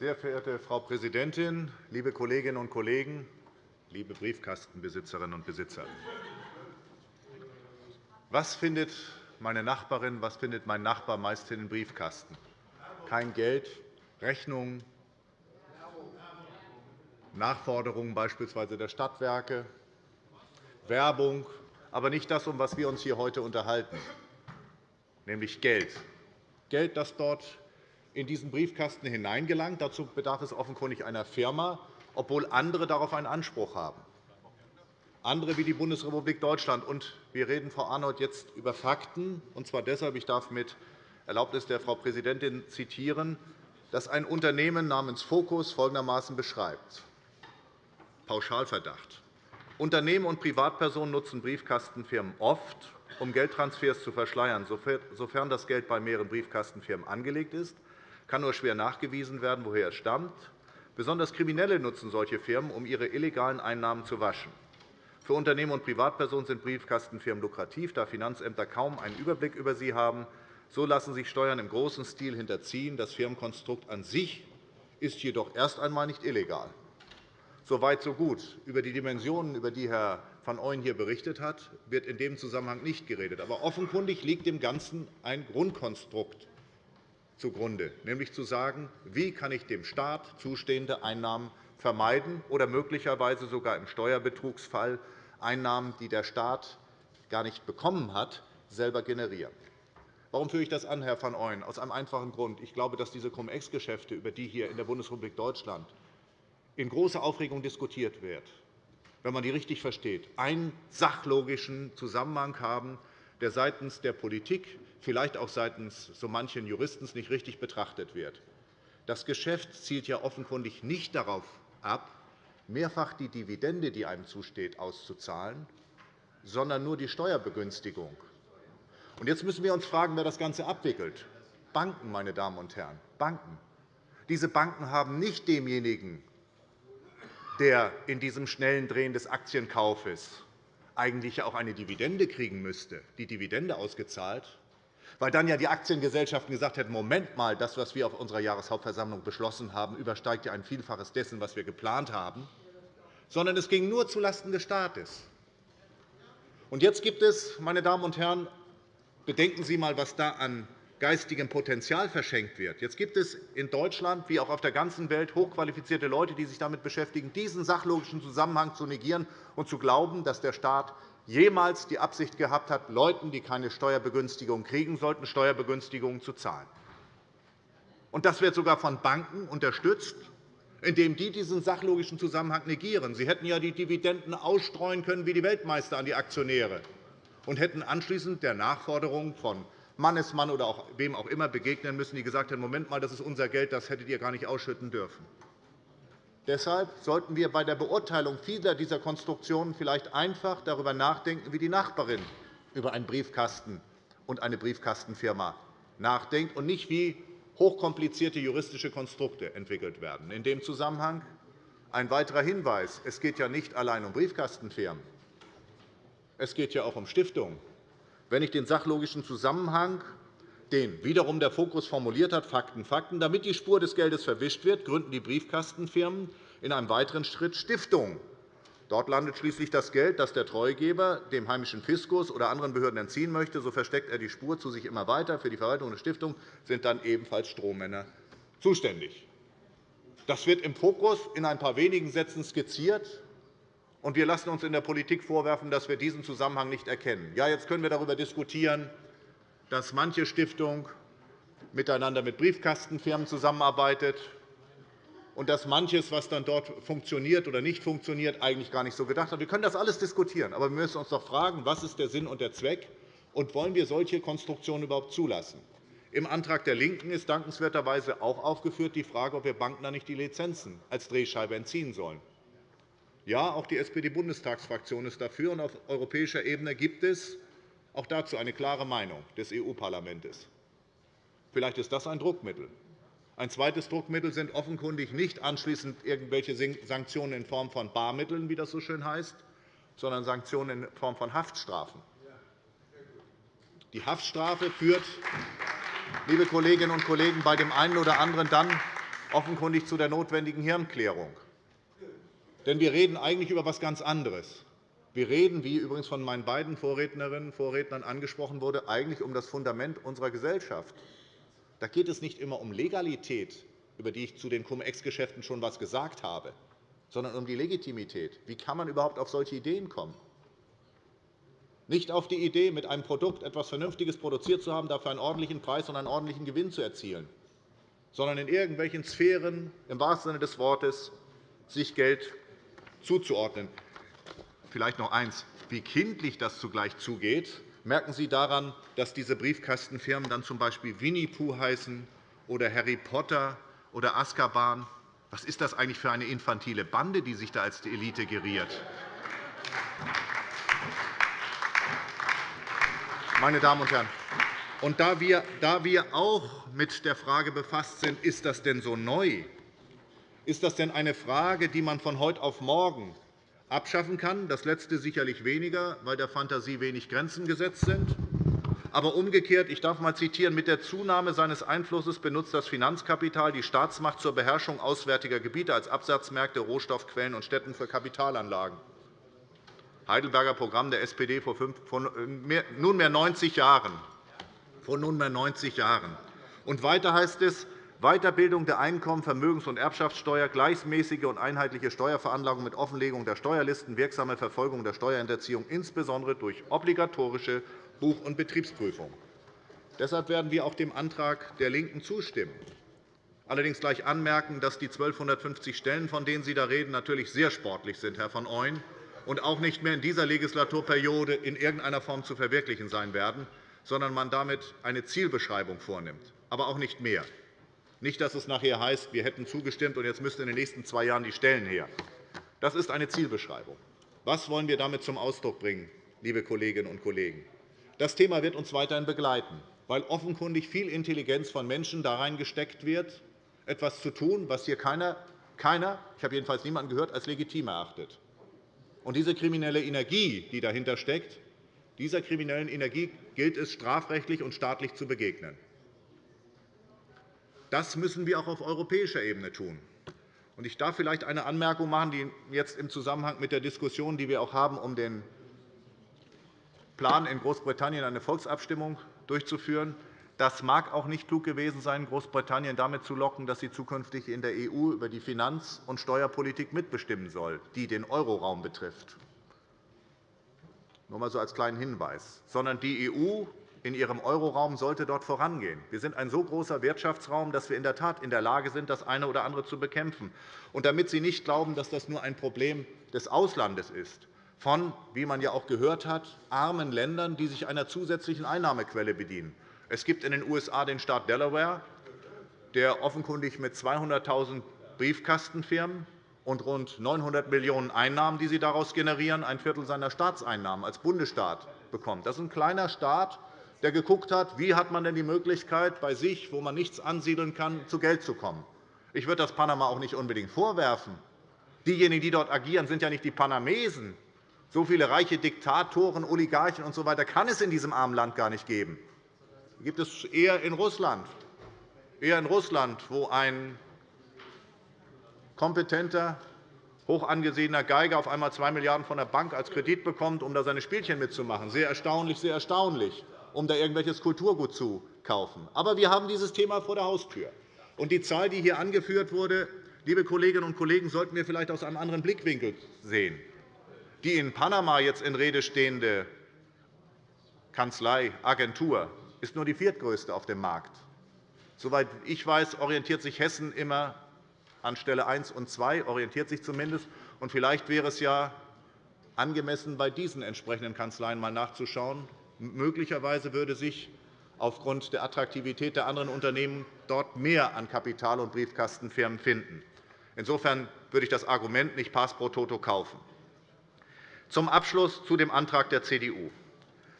Sehr verehrte Frau Präsidentin, liebe Kolleginnen und Kollegen, liebe Briefkastenbesitzerinnen und Besitzer! Was findet meine Nachbarin, was findet mein Nachbar meist in den Briefkasten? Kein Geld, Rechnungen, Nachforderungen beispielsweise der Stadtwerke, Werbung, aber nicht das, um was wir uns hier heute unterhalten, nämlich Geld. Geld, das dort in diesen Briefkasten hineingelangt. Dazu bedarf es offenkundig einer Firma, obwohl andere darauf einen Anspruch haben. Andere wie die Bundesrepublik Deutschland. Und wir reden, Frau Arnold, jetzt über Fakten, und zwar deshalb, ich darf mit Erlaubnis der Frau Präsidentin zitieren, dass ein Unternehmen namens Focus folgendermaßen beschreibt. Pauschalverdacht. Unternehmen und Privatpersonen nutzen Briefkastenfirmen oft, um Geldtransfers zu verschleiern, sofern das Geld bei mehreren Briefkastenfirmen angelegt ist kann nur schwer nachgewiesen werden, woher es stammt. Besonders Kriminelle nutzen solche Firmen, um ihre illegalen Einnahmen zu waschen. Für Unternehmen und Privatpersonen sind Briefkastenfirmen lukrativ, da Finanzämter kaum einen Überblick über sie haben. So lassen sich Steuern im großen Stil hinterziehen. Das Firmenkonstrukt an sich ist jedoch erst einmal nicht illegal. So weit, so gut. Über die Dimensionen, über die Herr van Ooyen hier berichtet hat, wird in dem Zusammenhang nicht geredet. Aber offenkundig liegt dem Ganzen ein Grundkonstrukt zugrunde, nämlich zu sagen, wie kann ich dem Staat zustehende Einnahmen vermeiden oder möglicherweise sogar im Steuerbetrugsfall Einnahmen, die der Staat gar nicht bekommen hat, selber generieren. Warum führe ich das an, Herr van Ooyen? Aus einem einfachen Grund. Ich glaube, dass diese Cum-Ex-Geschäfte, über die hier in der Bundesrepublik Deutschland in großer Aufregung diskutiert wird, wenn man die richtig versteht, einen sachlogischen Zusammenhang haben, der seitens der Politik, vielleicht auch seitens so manchen Juristen nicht richtig betrachtet wird. Das Geschäft zielt ja offenkundig nicht darauf ab, mehrfach die Dividende, die einem zusteht, auszuzahlen, sondern nur die Steuerbegünstigung. Jetzt müssen wir uns fragen, wer das Ganze abwickelt. Banken, meine Damen und Herren, Banken. Diese Banken haben nicht demjenigen, der in diesem schnellen Drehen des Aktienkaufes eigentlich auch eine Dividende kriegen müsste, die Dividende ausgezahlt, weil dann ja die Aktiengesellschaften gesagt hätten, Moment mal, das, was wir auf unserer Jahreshauptversammlung beschlossen haben, übersteigt ja ein Vielfaches dessen, was wir geplant haben, sondern es ging nur zulasten des Staates. Und jetzt gibt es, meine Damen und Herren, bedenken Sie einmal, was da an geistigem Potenzial verschenkt wird. Jetzt gibt es in Deutschland wie auch auf der ganzen Welt hochqualifizierte Leute, die sich damit beschäftigen, diesen sachlogischen Zusammenhang zu negieren und zu glauben, dass der Staat jemals die Absicht gehabt hat, Leuten, die keine Steuerbegünstigung kriegen sollten, Steuerbegünstigungen zu zahlen. Und das wird sogar von Banken unterstützt, indem die diesen sachlogischen Zusammenhang negieren. Sie hätten ja die Dividenden ausstreuen können wie die Weltmeister an die Aktionäre und hätten anschließend der Nachforderung von Mannesmann oder auch wem auch immer begegnen müssen, die gesagt haben, Moment mal, das ist unser Geld, das hättet ihr gar nicht ausschütten dürfen. Deshalb sollten wir bei der Beurteilung vieler dieser Konstruktionen vielleicht einfach darüber nachdenken, wie die Nachbarin über einen Briefkasten und eine Briefkastenfirma nachdenkt, und nicht wie hochkomplizierte juristische Konstrukte entwickelt werden. In dem Zusammenhang ein weiterer Hinweis. Es geht ja nicht allein um Briefkastenfirmen. Es geht ja auch um Stiftungen. Wenn ich den sachlogischen Zusammenhang, den wiederum der Fokus formuliert hat, Fakten, Fakten, damit die Spur des Geldes verwischt wird, gründen die Briefkastenfirmen in einem weiteren Schritt Stiftungen. Dort landet schließlich das Geld, das der Treugeber dem heimischen Fiskus oder anderen Behörden entziehen möchte. So versteckt er die Spur zu sich immer weiter. Für die Verwaltung der Stiftung sind dann ebenfalls Strohmänner zuständig. Das wird im Fokus in ein paar wenigen Sätzen skizziert. Und wir lassen uns in der Politik vorwerfen, dass wir diesen Zusammenhang nicht erkennen. Ja, jetzt können wir darüber diskutieren, dass manche Stiftung miteinander mit Briefkastenfirmen zusammenarbeitet und dass manches, was dann dort funktioniert oder nicht funktioniert, eigentlich gar nicht so gedacht hat. Wir können das alles diskutieren, aber wir müssen uns doch fragen, was ist der Sinn und der Zweck und wollen wir solche Konstruktionen überhaupt zulassen? Im Antrag der LINKEN ist dankenswerterweise auch aufgeführt die Frage, ob wir Banken da nicht die Lizenzen als Drehscheibe entziehen sollen. Ja, auch die SPD-Bundestagsfraktion ist dafür, und auf europäischer Ebene gibt es auch dazu eine klare Meinung des EU-Parlaments. Vielleicht ist das ein Druckmittel. Ein zweites Druckmittel sind offenkundig nicht anschließend irgendwelche Sanktionen in Form von Barmitteln, wie das so schön heißt, sondern Sanktionen in Form von Haftstrafen. Die Haftstrafe führt, liebe Kolleginnen und Kollegen, bei dem einen oder anderen dann offenkundig zu der notwendigen Hirnklärung. Denn wir reden eigentlich über etwas ganz anderes. Wir reden, wie übrigens von meinen beiden Vorrednerinnen und Vorrednern angesprochen wurde, eigentlich um das Fundament unserer Gesellschaft. Da geht es nicht immer um Legalität, über die ich zu den Cum-Ex-Geschäften schon etwas gesagt habe, sondern um die Legitimität. Wie kann man überhaupt auf solche Ideen kommen? Nicht auf die Idee, mit einem Produkt etwas Vernünftiges produziert zu haben, dafür einen ordentlichen Preis und einen ordentlichen Gewinn zu erzielen, sondern in irgendwelchen Sphären im wahrsten Sinne des Wortes sich Geld zuzuordnen. Vielleicht noch eines. Wie kindlich das zugleich zugeht, merken Sie daran, dass diese Briefkastenfirmen dann z. Winnie Pooh heißen oder Harry Potter oder Azkaban. Was ist das eigentlich für eine infantile Bande, die sich da als die Elite geriert? Meine Damen und Herren, und da wir, da wir auch mit der Frage befasst sind, ist das denn so neu, ist das denn eine Frage, die man von heute auf morgen abschaffen kann? Das Letzte sicherlich weniger, weil der Fantasie wenig Grenzen gesetzt sind. Aber umgekehrt, ich darf einmal zitieren, mit der Zunahme seines Einflusses benutzt das Finanzkapital die Staatsmacht zur Beherrschung auswärtiger Gebiete als Absatzmärkte, Rohstoffquellen und Städten für Kapitalanlagen. Heidelberger Programm der SPD vor nunmehr 90 Jahren. Vor nunmehr 90 Jahren. Und weiter heißt es, Weiterbildung der Einkommen-, Vermögens- und Erbschaftssteuer, gleichmäßige und einheitliche Steuerveranlagung mit Offenlegung der Steuerlisten, wirksame Verfolgung der Steuerhinterziehung, insbesondere durch obligatorische Buch- und Betriebsprüfung. Deshalb werden wir auch dem Antrag der LINKEN zustimmen. Allerdings gleich anmerken, dass die 1250 Stellen, von denen Sie da reden, natürlich sehr sportlich sind, Herr von Ooyen, und auch nicht mehr in dieser Legislaturperiode in irgendeiner Form zu verwirklichen sein werden, sondern man damit eine Zielbeschreibung vornimmt, aber auch nicht mehr. Nicht, dass es nachher heißt, wir hätten zugestimmt, und jetzt müssten in den nächsten zwei Jahren die Stellen her. Das ist eine Zielbeschreibung. Was wollen wir damit zum Ausdruck bringen, liebe Kolleginnen und Kollegen? Das Thema wird uns weiterhin begleiten, weil offenkundig viel Intelligenz von Menschen da reingesteckt wird, etwas zu tun, was hier keiner, keiner ich habe jedenfalls niemanden gehört, als legitim erachtet. Und diese kriminelle Energie, die dahinter steckt, dieser kriminellen Energie gilt es, strafrechtlich und staatlich zu begegnen. Das müssen wir auch auf europäischer Ebene tun. Ich darf vielleicht eine Anmerkung machen, die jetzt im Zusammenhang mit der Diskussion, die wir auch haben, um den Plan in Großbritannien eine Volksabstimmung durchzuführen. Das mag auch nicht klug gewesen sein, Großbritannien damit zu locken, dass sie zukünftig in der EU über die Finanz- und Steuerpolitik mitbestimmen soll, die den Euroraum betrifft. Nur einmal so als kleinen Hinweis. Sondern die EU in ihrem Euroraum sollte dort vorangehen. Wir sind ein so großer Wirtschaftsraum, dass wir in der Tat in der Lage sind, das eine oder andere zu bekämpfen. Und damit Sie nicht glauben, dass das nur ein Problem des Auslandes ist, von, wie man ja auch gehört hat, armen Ländern, die sich einer zusätzlichen Einnahmequelle bedienen. Es gibt in den USA den Staat Delaware, der offenkundig mit 200.000 Briefkastenfirmen und rund 900 Millionen € Einnahmen, die sie daraus generieren, ein Viertel seiner Staatseinnahmen als Bundesstaat bekommt. Das ist ein kleiner Staat, der geguckt hat, wie hat man denn die Möglichkeit, bei sich, wo man nichts ansiedeln kann, zu Geld zu kommen. Ich würde das Panama auch nicht unbedingt vorwerfen. Diejenigen, die dort agieren, sind ja nicht die Panamesen. So viele reiche Diktatoren, Oligarchen usw. So kann es in diesem armen Land gar nicht geben. Die gibt es eher in Russland, eher in Russland, wo ein kompetenter, hoch angesehener Geiger auf einmal 2 Milliarden € von der Bank als Kredit bekommt, um da seine Spielchen mitzumachen. Sehr erstaunlich, sehr erstaunlich um da irgendwelches Kulturgut zu kaufen. Aber wir haben dieses Thema vor der Haustür. Und die Zahl, die hier angeführt wurde, liebe Kolleginnen und Kollegen, sollten wir vielleicht aus einem anderen Blickwinkel sehen. Die in Panama jetzt in Rede stehende Kanzlei, Agentur, ist nur die viertgrößte auf dem Markt. Soweit ich weiß, orientiert sich Hessen immer an Stelle 1 und 2, orientiert sich zumindest. Und vielleicht wäre es ja angemessen, bei diesen entsprechenden Kanzleien einmal nachzuschauen, Möglicherweise würde sich aufgrund der Attraktivität der anderen Unternehmen dort mehr an Kapital- und Briefkastenfirmen finden. Insofern würde ich das Argument nicht pass pro toto kaufen. Zum Abschluss zu dem Antrag der CDU.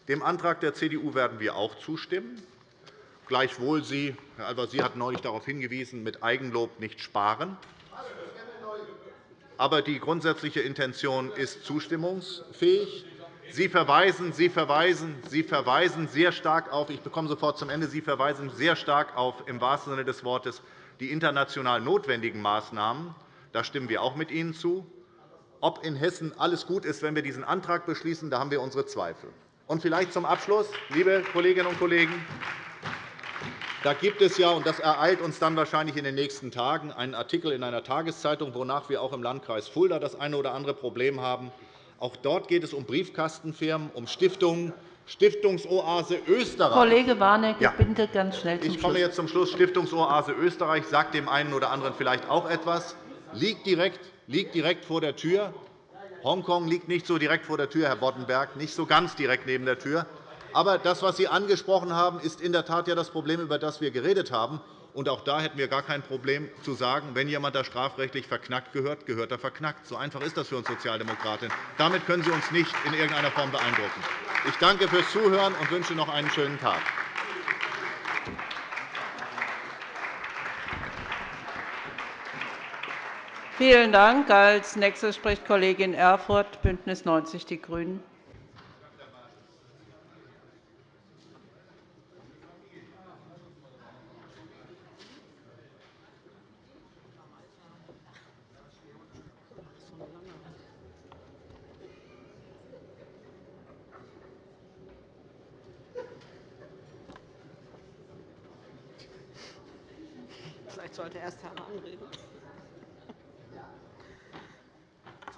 Dem Antrag der CDU werden wir auch zustimmen. Gleichwohl Sie, Herr Al-Wazir hat neulich darauf hingewiesen, mit Eigenlob nicht sparen. Aber die grundsätzliche Intention ist zustimmungsfähig. Sie verweisen, Sie verweisen, Sie verweisen sehr stark auf, ich bekomme sofort zum Ende, Sie verweisen sehr stark auf, im wahrsten Sinne des Wortes, die international notwendigen Maßnahmen. Da stimmen wir auch mit Ihnen zu. Ob in Hessen alles gut ist, wenn wir diesen Antrag beschließen, da haben wir unsere Zweifel. Und vielleicht zum Abschluss, liebe Kolleginnen und Kollegen, da gibt es ja, und das ereilt uns dann wahrscheinlich in den nächsten Tagen, einen Artikel in einer Tageszeitung, wonach wir auch im Landkreis Fulda das eine oder andere Problem haben. Auch dort geht es um Briefkastenfirmen, um Stiftungen, Stiftungsoase Österreich. Kollege Warnecke, ja. bitte ganz schnell zum Ich komme jetzt zum Schluss. Stiftungsoase Österreich sagt dem einen oder anderen vielleicht auch etwas, liegt direkt, liegt direkt vor der Tür. Hongkong liegt nicht so direkt vor der Tür, Herr Boddenberg, nicht so ganz direkt neben der Tür. Aber das, was Sie angesprochen haben, ist in der Tat ja das Problem, über das wir geredet haben. Und auch da hätten wir gar kein Problem zu sagen, wenn jemand da strafrechtlich verknackt gehört, gehört er verknackt. So einfach ist das für uns Sozialdemokratinnen. Damit können Sie uns nicht in irgendeiner Form beeindrucken. Ich danke fürs Zuhören und wünsche noch einen schönen Tag. Vielen Dank. Als nächstes spricht Kollegin Erfurth, BÜNDNIS 90 die GRÜNEN.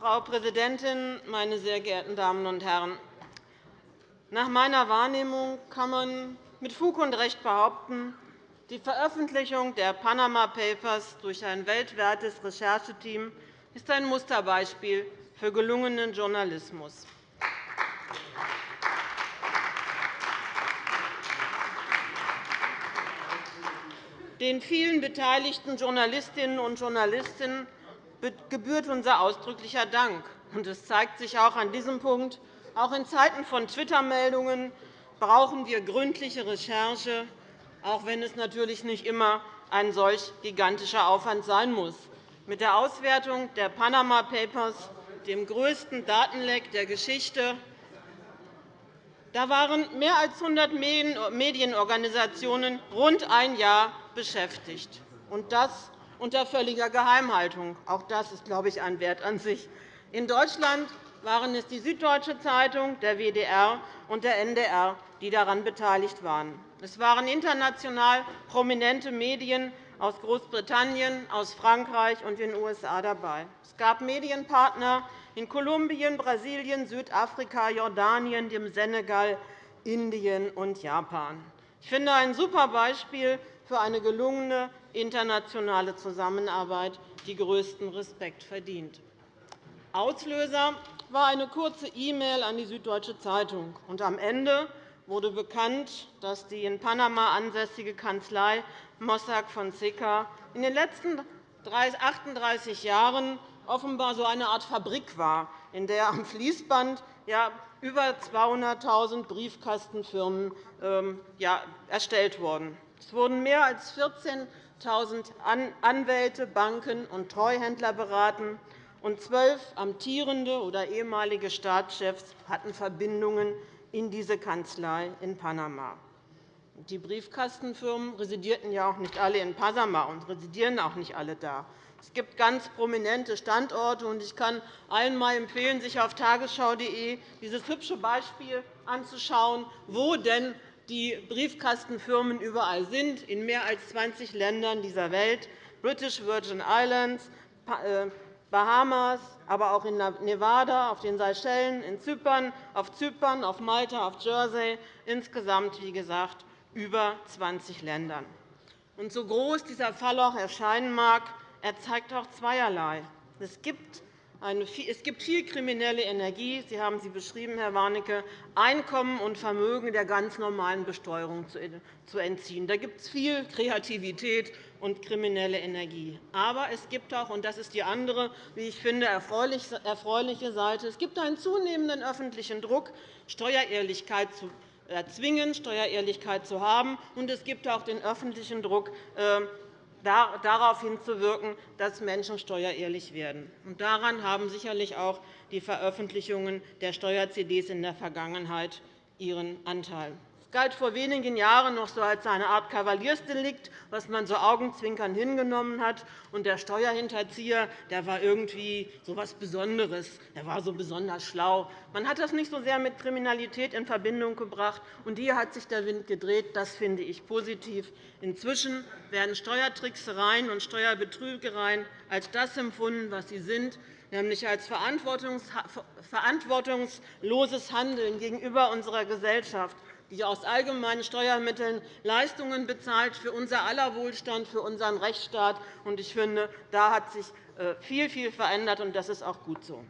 Frau Präsidentin, meine sehr geehrten Damen und Herren! Nach meiner Wahrnehmung kann man mit Fug und Recht behaupten, die Veröffentlichung der Panama Papers durch ein weltweites Rechercheteam ist ein Musterbeispiel für gelungenen Journalismus. Den vielen beteiligten Journalistinnen und Journalisten gebührt unser ausdrücklicher Dank. Es zeigt sich auch an diesem Punkt, auch in Zeiten von Twitter-Meldungen brauchen wir gründliche Recherche, auch wenn es natürlich nicht immer ein solch gigantischer Aufwand sein muss. Mit der Auswertung der Panama Papers, dem größten Datenleck der Geschichte, da waren mehr als 100 Medienorganisationen rund ein Jahr beschäftigt, und das unter völliger Geheimhaltung. Auch das ist, glaube ich, ein Wert an sich. In Deutschland waren es die Süddeutsche Zeitung, der WDR und der NDR, die daran beteiligt waren. Es waren international prominente Medien aus Großbritannien, aus Frankreich und den USA dabei. Es gab Medienpartner in Kolumbien, Brasilien, Südafrika, Jordanien, dem Senegal, Indien und Japan. Ich finde ein super Beispiel für eine gelungene internationale Zusammenarbeit, die größten Respekt verdient. Auslöser war eine kurze E-Mail an die Süddeutsche Zeitung. Und am Ende wurde bekannt, dass die in Panama ansässige Kanzlei Mossack Fonseca in den letzten 38 Jahren offenbar so eine Art Fabrik war, in der am Fließband über 200.000 Briefkastenfirmen ähm, erstellt wurden. Es wurden mehr als 14.000 Anwälte, Banken und Treuhändler beraten, und zwölf amtierende oder ehemalige Staatschefs hatten Verbindungen in diese Kanzlei in Panama. Die Briefkastenfirmen residierten ja auch nicht alle in Panama und residieren auch nicht alle da. Es gibt ganz prominente Standorte, und ich kann allen mal empfehlen, sich auf tagesschau.de dieses hübsche Beispiel anzuschauen, wo denn die Briefkastenfirmen überall sind, in mehr als 20 Ländern dieser Welt, British Virgin Islands, äh, Bahamas, aber auch in Nevada, auf den Seychellen, in Zypern, auf Zypern, auf Malta, auf Jersey, insgesamt, wie gesagt, über 20 Ländern. Und so groß dieser Fall auch erscheinen mag, er zeigt auch zweierlei. Es gibt es gibt viel kriminelle Energie, Sie haben sie beschrieben, Herr Warnecke, Einkommen und Vermögen der ganz normalen Besteuerung zu entziehen. Da gibt es viel Kreativität und kriminelle Energie. Aber es gibt auch, und das ist die andere, wie ich finde, erfreuliche Seite, es gibt einen zunehmenden öffentlichen Druck, Steuerehrlichkeit zu erzwingen, Steuerehrlichkeit zu haben. Und es gibt auch den öffentlichen Druck, äh, darauf hinzuwirken, dass Menschen steuerehrlich werden. daran haben sicherlich auch die Veröffentlichungen der Steuer-CDs in der Vergangenheit ihren Anteil. Es galt vor wenigen Jahren noch so als eine Art Kavaliersdelikt, was man so augenzwinkern hingenommen hat. Und der Steuerhinterzieher der war irgendwie so etwas Besonderes. Er war so besonders schlau. Man hat das nicht so sehr mit Kriminalität in Verbindung gebracht. Und hier hat sich der Wind gedreht. Das finde ich positiv. Inzwischen werden Steuertricksereien und Steuerbetrügereien als das empfunden, was sie sind, nämlich als verantwortungsloses Handeln gegenüber unserer Gesellschaft die aus allgemeinen Steuermitteln Leistungen bezahlt für unser aller Wohlstand, für unseren Rechtsstaat. Ich finde, da hat sich äh, viel, viel verändert, und das ist auch gut so.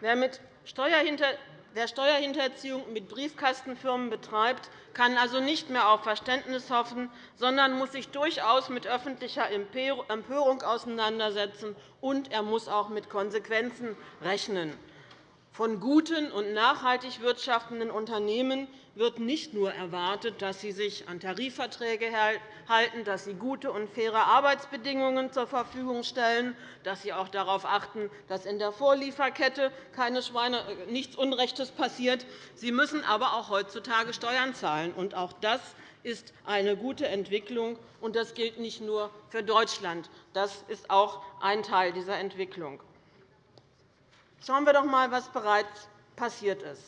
Wer mit Wer Steuerhinterziehung mit Briefkastenfirmen betreibt, kann also nicht mehr auf Verständnis hoffen, sondern muss sich durchaus mit öffentlicher Empörung auseinandersetzen, und er muss auch mit Konsequenzen rechnen. Von guten und nachhaltig wirtschaftenden Unternehmen wird nicht nur erwartet, dass sie sich an Tarifverträge halten, dass sie gute und faire Arbeitsbedingungen zur Verfügung stellen, dass sie auch darauf achten, dass in der Vorlieferkette äh, nichts Unrechtes passiert. Sie müssen aber auch heutzutage Steuern zahlen. Und auch das ist eine gute Entwicklung. Und das gilt nicht nur für Deutschland. Das ist auch ein Teil dieser Entwicklung. Schauen wir doch einmal, was bereits passiert ist.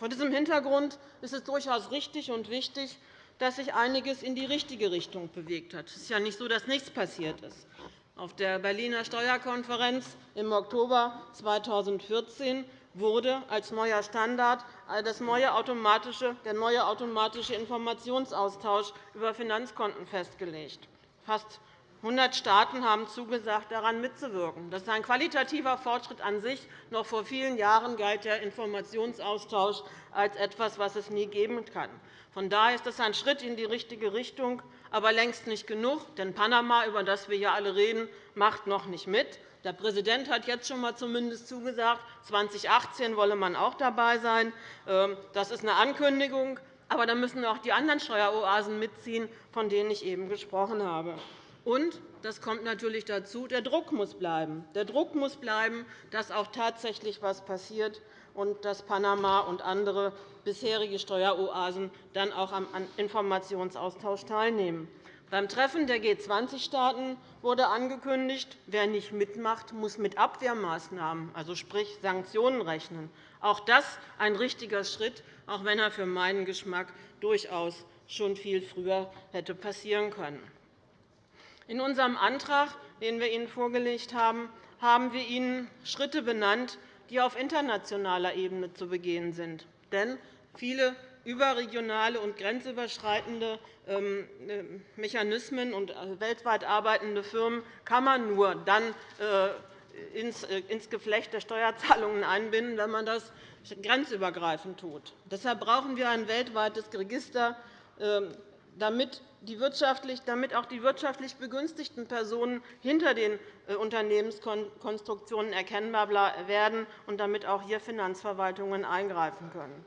Vor diesem Hintergrund ist es durchaus richtig und wichtig, dass sich einiges in die richtige Richtung bewegt hat. Es ist ja nicht so, dass nichts passiert ist. Auf der Berliner Steuerkonferenz im Oktober 2014 wurde als neuer Standard das neue automatische, der neue automatische Informationsaustausch über Finanzkonten festgelegt. Fast 100 Staaten haben zugesagt, daran mitzuwirken. Das ist ein qualitativer Fortschritt an sich. Noch vor vielen Jahren galt der Informationsaustausch als etwas, was es nie geben kann. Von daher ist das ein Schritt in die richtige Richtung, aber längst nicht genug. Denn Panama, über das wir hier alle reden, macht noch nicht mit. Der Präsident hat jetzt schon einmal zumindest zugesagt, 2018 wolle man auch dabei sein. Ähm, das ist eine Ankündigung. Aber da müssen auch die anderen Steueroasen mitziehen, von denen ich eben gesprochen habe. Und das kommt natürlich dazu, der Druck muss bleiben. Der Druck muss bleiben, dass auch tatsächlich etwas passiert und dass Panama und andere bisherige Steueroasen dann auch am Informationsaustausch teilnehmen. Beim Treffen der G20-Staaten wurde angekündigt, wer nicht mitmacht, muss mit Abwehrmaßnahmen, also sprich Sanktionen, rechnen. Auch das ein richtiger Schritt, auch wenn er für meinen Geschmack durchaus schon viel früher hätte passieren können. In unserem Antrag, den wir Ihnen vorgelegt haben, haben wir Ihnen Schritte benannt, die auf internationaler Ebene zu begehen sind. Denn viele überregionale und grenzüberschreitende ähm, äh, Mechanismen und äh, weltweit arbeitende Firmen kann man nur dann äh, ins Geflecht der Steuerzahlungen einbinden, wenn man das grenzübergreifend tut. Deshalb brauchen wir ein weltweites Register, ähm, damit damit auch die wirtschaftlich begünstigten Personen hinter den äh, Unternehmenskonstruktionen erkennbar werden und damit auch hier Finanzverwaltungen eingreifen können.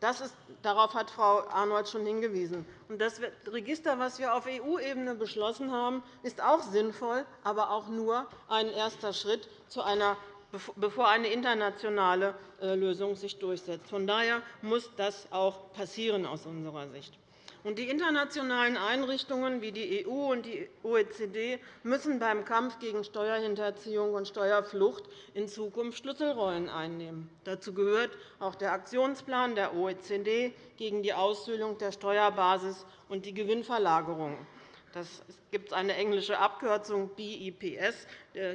Ist, darauf hat Frau Arnold schon hingewiesen. Das Register, das wir auf EU-Ebene beschlossen haben, ist auch sinnvoll, aber auch nur ein erster Schritt, bevor eine internationale äh, Lösung sich durchsetzt. Von daher muss das auch passieren aus unserer Sicht. Die internationalen Einrichtungen wie die EU und die OECD müssen beim Kampf gegen Steuerhinterziehung und Steuerflucht in Zukunft Schlüsselrollen einnehmen. Dazu gehört auch der Aktionsplan der OECD gegen die Aushöhlung der Steuerbasis und die Gewinnverlagerung. Das gibt eine englische Abkürzung BEPS.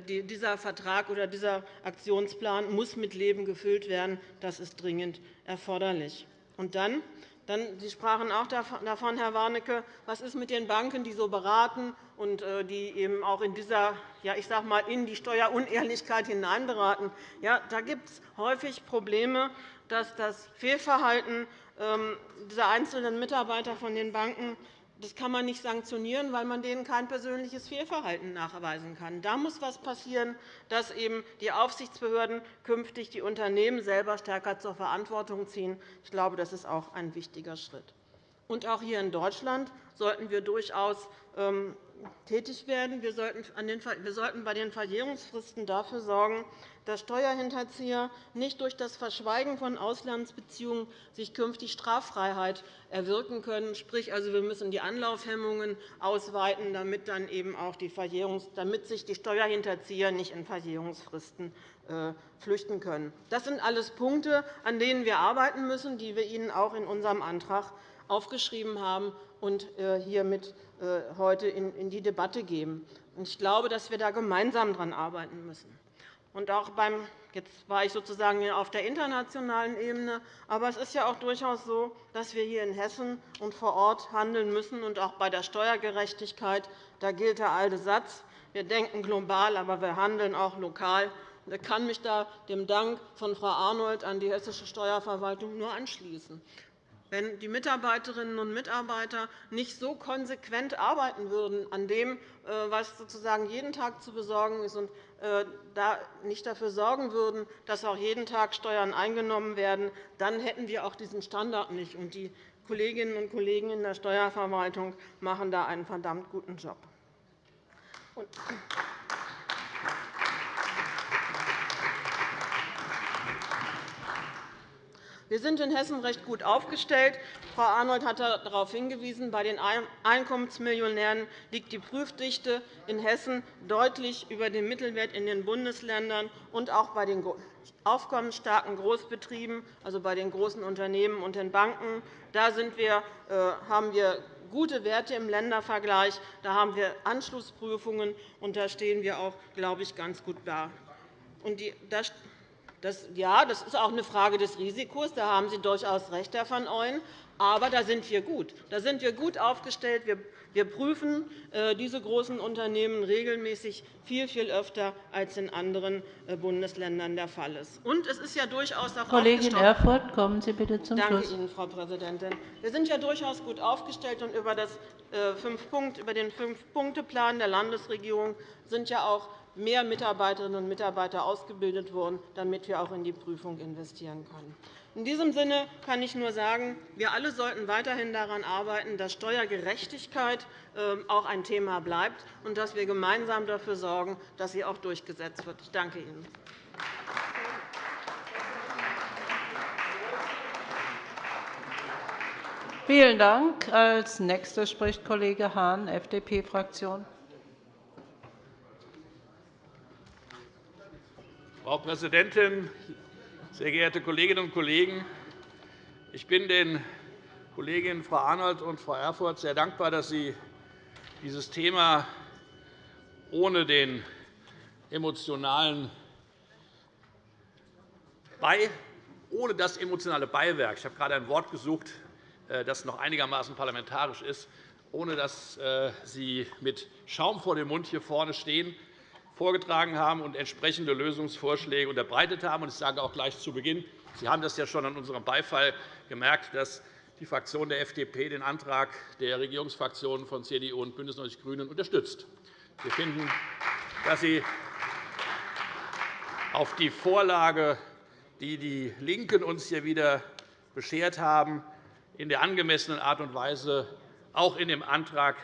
Dieser Vertrag oder dieser Aktionsplan muss mit Leben gefüllt werden. Das ist dringend erforderlich. Und dann dann, Sie sprachen auch davon, Herr Warnecke, was ist mit den Banken, die so beraten und äh, die eben auch in, dieser, ja, ich sage mal, in die Steuerunehrlichkeit hineinberaten. Ja, da gibt es häufig Probleme, dass das Fehlverhalten ähm, dieser einzelnen Mitarbeiter von den Banken das kann man nicht sanktionieren, weil man denen kein persönliches Fehlverhalten nachweisen kann. Da muss etwas passieren, dass eben die Aufsichtsbehörden künftig die Unternehmen selber stärker zur Verantwortung ziehen. Ich glaube, das ist auch ein wichtiger Schritt. Auch hier in Deutschland sollten wir durchaus ähm, tätig werden. Wir sollten bei den Verjährungsfristen dafür sorgen, dass Steuerhinterzieher nicht durch das Verschweigen von Auslandsbeziehungen sich künftig Straffreiheit erwirken können. Sprich, also, wir müssen die Anlaufhemmungen ausweiten, damit, dann eben auch die Verjährungs damit sich die Steuerhinterzieher nicht in Verjährungsfristen äh, flüchten können. Das sind alles Punkte, an denen wir arbeiten müssen, die wir Ihnen auch in unserem Antrag aufgeschrieben haben und äh, hiermit heute in die Debatte geben. Ich glaube, dass wir da gemeinsam daran arbeiten müssen. Und auch beim Jetzt war ich sozusagen auf der internationalen Ebene. Aber es ist ja auch durchaus so, dass wir hier in Hessen und vor Ort handeln müssen. Und auch bei der Steuergerechtigkeit da gilt der alte Satz. Wir denken global, aber wir handeln auch lokal. Ich kann mich da dem Dank von Frau Arnold an die hessische Steuerverwaltung nur anschließen. Wenn die Mitarbeiterinnen und Mitarbeiter nicht so konsequent arbeiten würden an dem, äh, was sozusagen jeden Tag zu besorgen ist, und äh, nicht dafür sorgen würden, dass auch jeden Tag Steuern eingenommen werden, dann hätten wir auch diesen Standard nicht. Die Kolleginnen und Kollegen in der Steuerverwaltung machen da einen verdammt guten Job. Wir sind in Hessen recht gut aufgestellt. Frau Arnold hat darauf hingewiesen, bei den Einkommensmillionären liegt die Prüfdichte in Hessen deutlich über dem Mittelwert in den Bundesländern und auch bei den aufkommensstarken Großbetrieben, also bei den großen Unternehmen und den Banken. Da wir, äh, haben wir gute Werte im Ländervergleich. Da haben wir Anschlussprüfungen, und da stehen wir auch, glaube ich, ganz gut da. Das, ja, das ist auch eine Frage des Risikos. Da haben Sie durchaus recht, Herr van Ooyen. Aber da sind wir gut. Da sind wir gut aufgestellt. Wir prüfen äh, diese großen Unternehmen regelmäßig viel, viel öfter, als in anderen äh, Bundesländern der Fall ist. Und es ist ja durchaus auch Kollegin Erfurth, kommen Sie bitte zum Danke Schluss. Ihnen, Frau Präsidentin. Wir sind ja durchaus gut aufgestellt. Und über, das, äh, über den Fünf-Punkte-Plan der Landesregierung sind ja auch mehr Mitarbeiterinnen und Mitarbeiter ausgebildet worden, damit wir auch in die Prüfung investieren können. In diesem Sinne kann ich nur sagen, wir alle sollten weiterhin daran arbeiten, dass Steuergerechtigkeit ähm, auch ein Thema bleibt und dass wir gemeinsam dafür sorgen, dass sie auch durchgesetzt wird. Ich danke Ihnen. Vielen Dank. Als nächster spricht Kollege Hahn, FDP-Fraktion. Frau Präsidentin, sehr geehrte Kolleginnen und Kollegen! Ich bin den Kolleginnen Frau Arnold und Frau Erfurth sehr dankbar, dass Sie dieses Thema ohne, den emotionalen ohne das emotionale Beiwerk – ich habe gerade ein Wort gesucht, äh, das noch einigermaßen parlamentarisch ist – ohne dass äh, Sie mit Schaum vor dem Mund hier vorne stehen, vorgetragen haben und entsprechende Lösungsvorschläge unterbreitet haben. Ich sage auch gleich zu Beginn, Sie haben das ja schon an unserem Beifall gemerkt, dass die Fraktion der FDP den Antrag der Regierungsfraktionen von CDU und BÜNDNIS 90 die GRÜNEN unterstützt. Wir finden, dass Sie auf die Vorlage, die die LINKEN uns hier wieder beschert haben, in der angemessenen Art und Weise auch in dem Antrag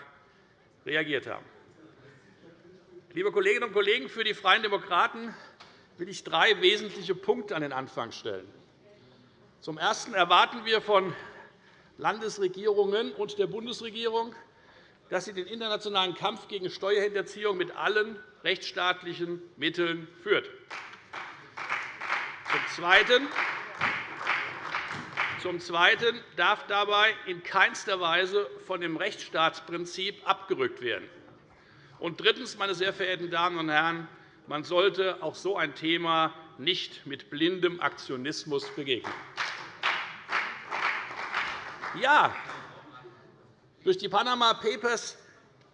reagiert haben. Liebe Kolleginnen und Kollegen, für die Freien Demokraten will ich drei wesentliche Punkte an den Anfang stellen. Zum Ersten erwarten wir von Landesregierungen und der Bundesregierung, dass sie den internationalen Kampf gegen Steuerhinterziehung mit allen rechtsstaatlichen Mitteln führt. Zum Zweiten darf dabei in keinster Weise von dem Rechtsstaatsprinzip abgerückt werden. Und drittens, meine sehr verehrten Damen und Herren, man sollte auch so ein Thema nicht mit blindem Aktionismus begegnen. Ja, durch die Panama Papers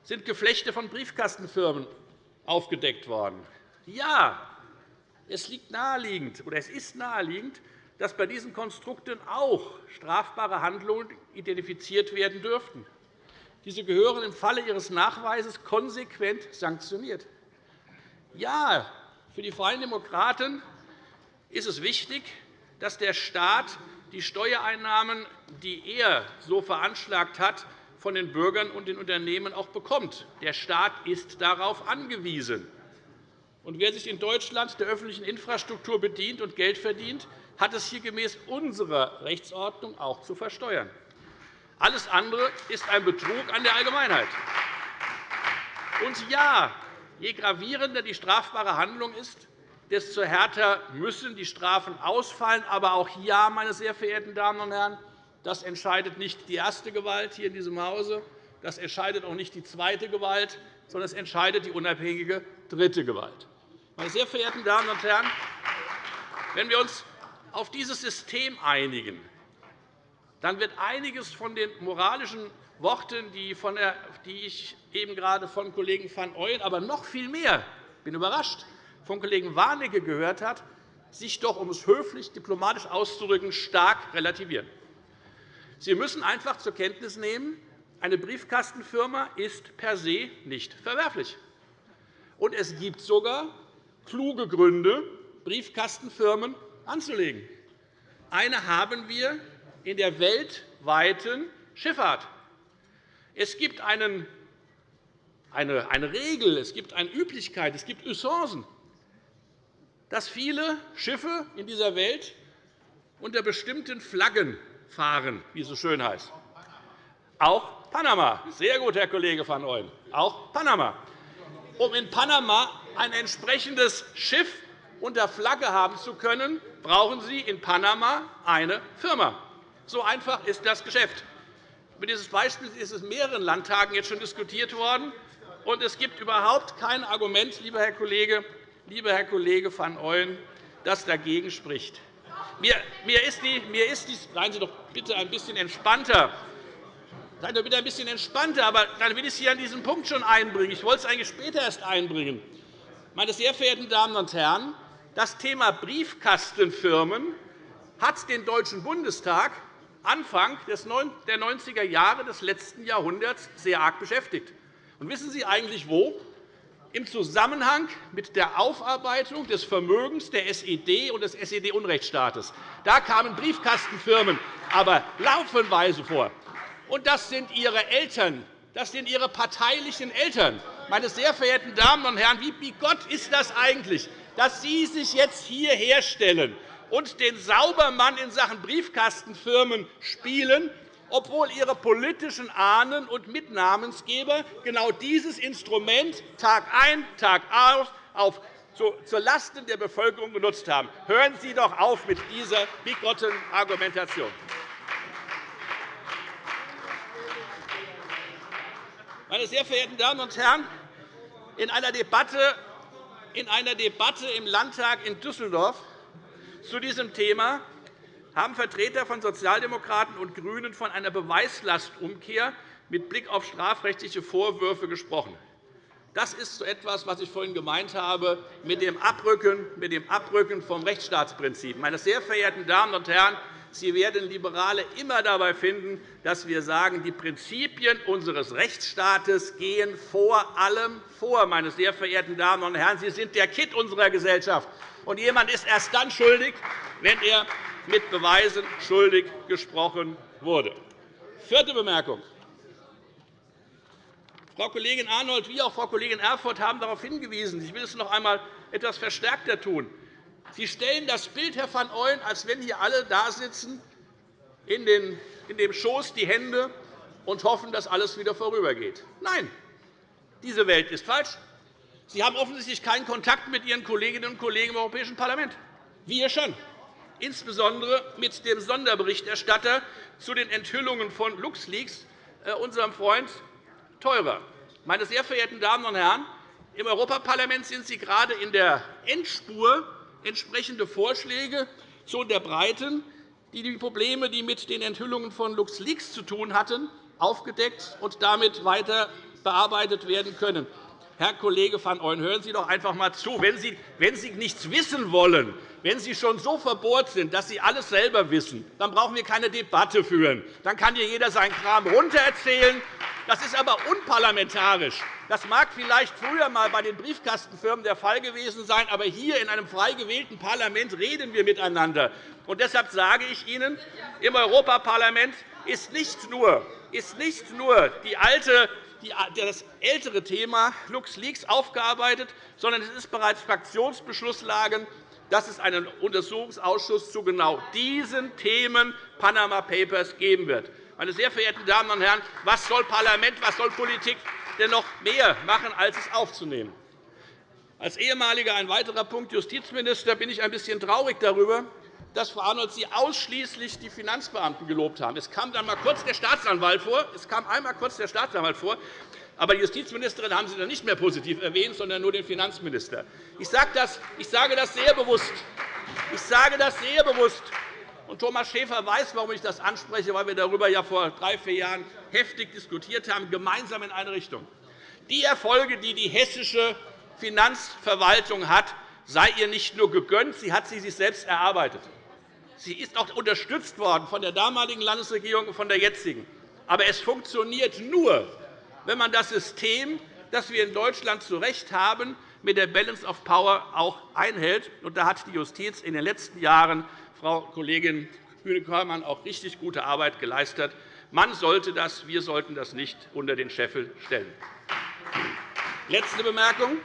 sind Geflechte von Briefkastenfirmen aufgedeckt worden. Ja, es, liegt naheliegend, oder es ist naheliegend, dass bei diesen Konstrukten auch strafbare Handlungen identifiziert werden dürften. Diese gehören im Falle ihres Nachweises konsequent sanktioniert. Ja, für die Freien Demokraten ist es wichtig, dass der Staat die Steuereinnahmen, die er so veranschlagt hat, von den Bürgern und den Unternehmen auch bekommt. Der Staat ist darauf angewiesen. Und wer sich in Deutschland der öffentlichen Infrastruktur bedient und Geld verdient, hat es hier gemäß unserer Rechtsordnung auch zu versteuern. Alles andere ist ein Betrug an der Allgemeinheit. Und ja, je gravierender die strafbare Handlung ist, desto härter müssen die Strafen ausfallen. Aber auch ja, meine sehr verehrten Damen und Herren, das entscheidet nicht die erste Gewalt hier in diesem Hause, das entscheidet auch nicht die zweite Gewalt, sondern es entscheidet die unabhängige dritte Gewalt. Meine sehr verehrten Damen und Herren, wenn wir uns auf dieses System einigen, dann wird einiges von den moralischen Worten, die ich eben gerade von Kollegen van Ooyen, aber noch viel mehr, bin überrascht, von Kollegen Warnecke gehört hat, sich doch, um es höflich diplomatisch auszudrücken, stark relativieren. Sie müssen einfach zur Kenntnis nehmen, eine Briefkastenfirma ist per se nicht verwerflich. Und es gibt sogar kluge Gründe, Briefkastenfirmen anzulegen. Eine haben wir in der weltweiten Schifffahrt. Es gibt eine, eine Regel, es gibt eine Üblichkeit, es gibt Usancen, dass viele Schiffe in dieser Welt unter bestimmten Flaggen fahren, wie es so schön heißt. Auch Panama. Sehr gut, Herr Kollege van Ooyen. Auch Panama. Um in Panama ein entsprechendes Schiff unter Flagge haben zu können, brauchen Sie in Panama eine Firma. So einfach ist das Geschäft. Über dieses Beispiel ist es in mehreren Landtagen jetzt schon diskutiert worden. Und es gibt überhaupt kein Argument, lieber Herr Kollege, lieber Herr Kollege van Ooyen, das dagegen spricht. Mir, ist die, mir ist die, seien Sie doch bitte ein bisschen entspannter. Seien Sie bitte ein bisschen entspannter, aber dann will ich Sie an diesem Punkt schon einbringen. Ich wollte es eigentlich später erst einbringen. Meine sehr verehrten Damen und Herren, das Thema Briefkastenfirmen hat den Deutschen Bundestag Anfang der 90er Jahre des letzten Jahrhunderts sehr arg beschäftigt. Und wissen Sie eigentlich wo? Im Zusammenhang mit der Aufarbeitung des Vermögens der SED und des SED-Unrechtsstaates. Da kamen Briefkastenfirmen aber laufenweise vor. Und das sind Ihre Eltern, das sind Ihre parteilichen Eltern. Meine sehr verehrten Damen und Herren, wie bigott ist das eigentlich, dass Sie sich jetzt hier herstellen und den Saubermann in Sachen Briefkastenfirmen spielen, obwohl Ihre politischen Ahnen und Mitnamensgeber genau dieses Instrument Tag ein, Tag aus auf zulasten der Bevölkerung genutzt haben. Hören Sie doch auf mit dieser bigotten Argumentation. Meine sehr verehrten Damen und Herren, in einer Debatte, in einer Debatte im Landtag in Düsseldorf zu diesem Thema haben Vertreter von Sozialdemokraten und GRÜNEN von einer Beweislastumkehr mit Blick auf strafrechtliche Vorwürfe gesprochen. Das ist so etwas, was ich vorhin gemeint habe mit dem Abrücken, mit dem Abrücken vom Rechtsstaatsprinzip. Meine sehr verehrten Damen und Herren, Sie werden Liberale immer dabei finden, dass wir sagen, die Prinzipien unseres Rechtsstaates gehen vor allem vor. Meine sehr verehrten Damen und Herren, Sie sind der Kitt unserer Gesellschaft. Und jemand ist erst dann schuldig, wenn er mit Beweisen schuldig gesprochen wurde. Vierte Bemerkung. Frau Kollegin Arnold wie auch Frau Kollegin Erfurth haben darauf hingewiesen. Ich will es noch einmal etwas verstärkter tun. Sie stellen das Bild, Herr van Ooyen, als wenn hier alle da sitzen, in dem Schoß die Hände und hoffen, dass alles wieder vorübergeht. Nein, diese Welt ist falsch. Sie haben offensichtlich keinen Kontakt mit Ihren Kolleginnen und Kollegen im Europäischen Parlament. Wir schon, insbesondere mit dem Sonderberichterstatter zu den Enthüllungen von LuxLeaks, äh, unserem Freund Theurer. Meine sehr verehrten Damen und Herren, im Europaparlament sind Sie gerade in der Endspur entsprechende Vorschläge zu unterbreiten, die die Probleme, die mit den Enthüllungen von LuxLeaks zu tun hatten, aufgedeckt und damit weiter bearbeitet werden können. Herr Kollege van Ooyen, hören Sie doch einfach einmal zu. Wenn Sie, wenn Sie nichts wissen wollen, wenn Sie schon so verbohrt sind, dass Sie alles selber wissen, dann brauchen wir keine Debatte führen. Dann kann hier jeder seinen Kram runtererzählen. Das ist aber unparlamentarisch. Das mag vielleicht früher einmal bei den Briefkastenfirmen der Fall gewesen sein, aber hier in einem frei gewählten Parlament reden wir miteinander. Und deshalb sage ich Ihnen, im Europaparlament ist nicht nur, ist nicht nur die alte das ältere Thema LuxLeaks aufgearbeitet, sondern es ist bereits Fraktionsbeschlusslage, dass es einen Untersuchungsausschuss zu genau diesen Themen Panama Papers geben wird. Meine sehr verehrten Damen und Herren, was soll Parlament, was soll Politik denn noch mehr machen, als es aufzunehmen? Als ehemaliger ein weiterer Punkt Justizminister bin ich ein bisschen traurig darüber, dass Frau Arnold Sie ausschließlich die Finanzbeamten gelobt haben. Es kam dann einmal kurz der Staatsanwalt vor. Es kam einmal kurz der Staatsanwalt vor. Aber die Justizministerin haben Sie dann nicht mehr positiv erwähnt, sondern nur den Finanzminister. Ich sage das, sehr bewusst. Ich sage das sehr bewusst. Thomas Schäfer weiß, warum ich das anspreche, weil wir darüber ja vor drei, vier Jahren heftig diskutiert haben, gemeinsam in eine Richtung. Die Erfolge, die die hessische Finanzverwaltung hat, sei ihr nicht nur gegönnt, sie hat sie sich selbst erarbeitet. Sie ist auch unterstützt worden von der damaligen Landesregierung und von der jetzigen. Aber es funktioniert nur, wenn man das System, das wir in Deutschland zu Recht haben, mit der Balance of Power auch einhält. da hat die Justiz in den letzten Jahren, Frau Kollegin Kühne-Körmann, auch richtig gute Arbeit geleistet. Man sollte das, wir sollten das nicht unter den Scheffel stellen. Letzte Bemerkung.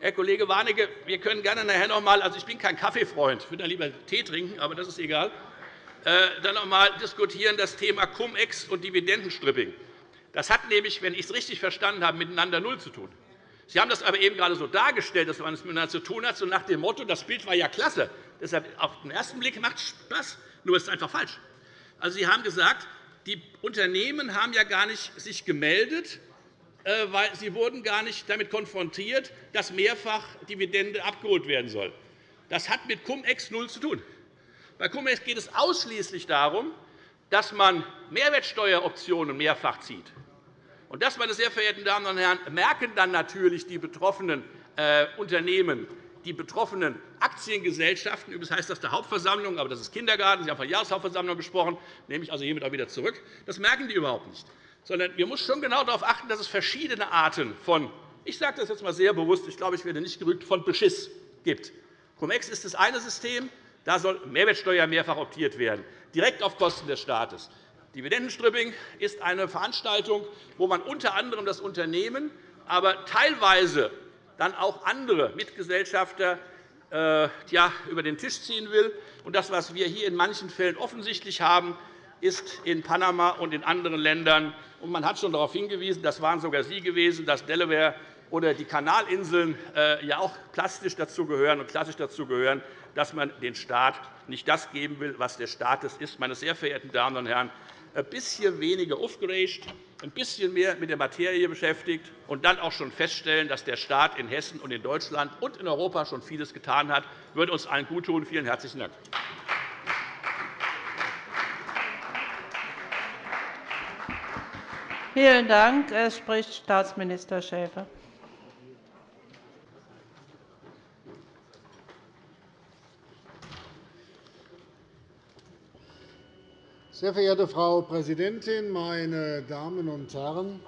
Herr Kollege Warnecke, wir können gerne nachher noch einmal, also ich bin kein Kaffeefreund, ich würde lieber Tee trinken, aber das ist egal, äh, dann noch einmal diskutieren das Thema Cum-Ex und Dividendenstripping. Das hat nämlich, wenn ich es richtig verstanden habe, miteinander null zu tun. Sie haben das aber eben gerade so dargestellt, dass man es miteinander zu tun hat, so nach dem Motto, das Bild war ja klasse. Deshalb auf den ersten Blick macht es Spaß, nur ist es einfach falsch. Also, Sie haben gesagt, die Unternehmen haben ja gar nicht sich gemeldet, äh, weil sie wurden gar nicht damit konfrontiert, dass mehrfach Dividende abgeholt werden soll. Das hat mit Cum-Ex null zu tun. Bei Cum-Ex geht es ausschließlich darum, dass man Mehrwertsteueroptionen mehrfach zieht. Und das, meine sehr verehrten Damen und Herren, merken dann natürlich die betroffenen äh, Unternehmen, die betroffenen Aktiengesellschaften, übrigens heißt das der Hauptversammlung, aber das ist Kindergarten, Sie haben von Jahreshauptversammlung gesprochen, nehme ich also hiermit auch wieder zurück. Das merken die überhaupt nicht. Sondern wir müssen schon genau darauf achten, dass es verschiedene Arten von, ich sage das jetzt einmal sehr bewusst, ich glaube, ich werde nicht gerügt, von Beschiss gibt. Cum-Ex ist das eine System, da soll Mehrwertsteuer mehrfach optiert werden, direkt auf Kosten des Staates. Dividendenstripping ist eine Veranstaltung, wo man unter anderem das Unternehmen, aber teilweise dann auch andere Mitgesellschafter äh, über den Tisch ziehen will. Und das, was wir hier in manchen Fällen offensichtlich haben, ist in Panama und in anderen Ländern. Und man hat schon darauf hingewiesen, das waren sogar Sie gewesen, dass Delaware oder die Kanalinseln äh, ja auch plastisch dazu gehören und klassisch dazu gehören, dass man den Staat nicht das geben will, was der Staat ist. Meine sehr verehrten Damen und Herren, ein bisschen weniger aufgeregt, ein bisschen mehr mit der Materie beschäftigt und dann auch schon feststellen, dass der Staat in Hessen und in Deutschland und in Europa schon vieles getan hat, würde uns allen guttun. Vielen herzlichen Dank. Vielen Dank. Es spricht Staatsminister Schäfer. Sehr verehrte Frau Präsidentin, meine Damen und Herren!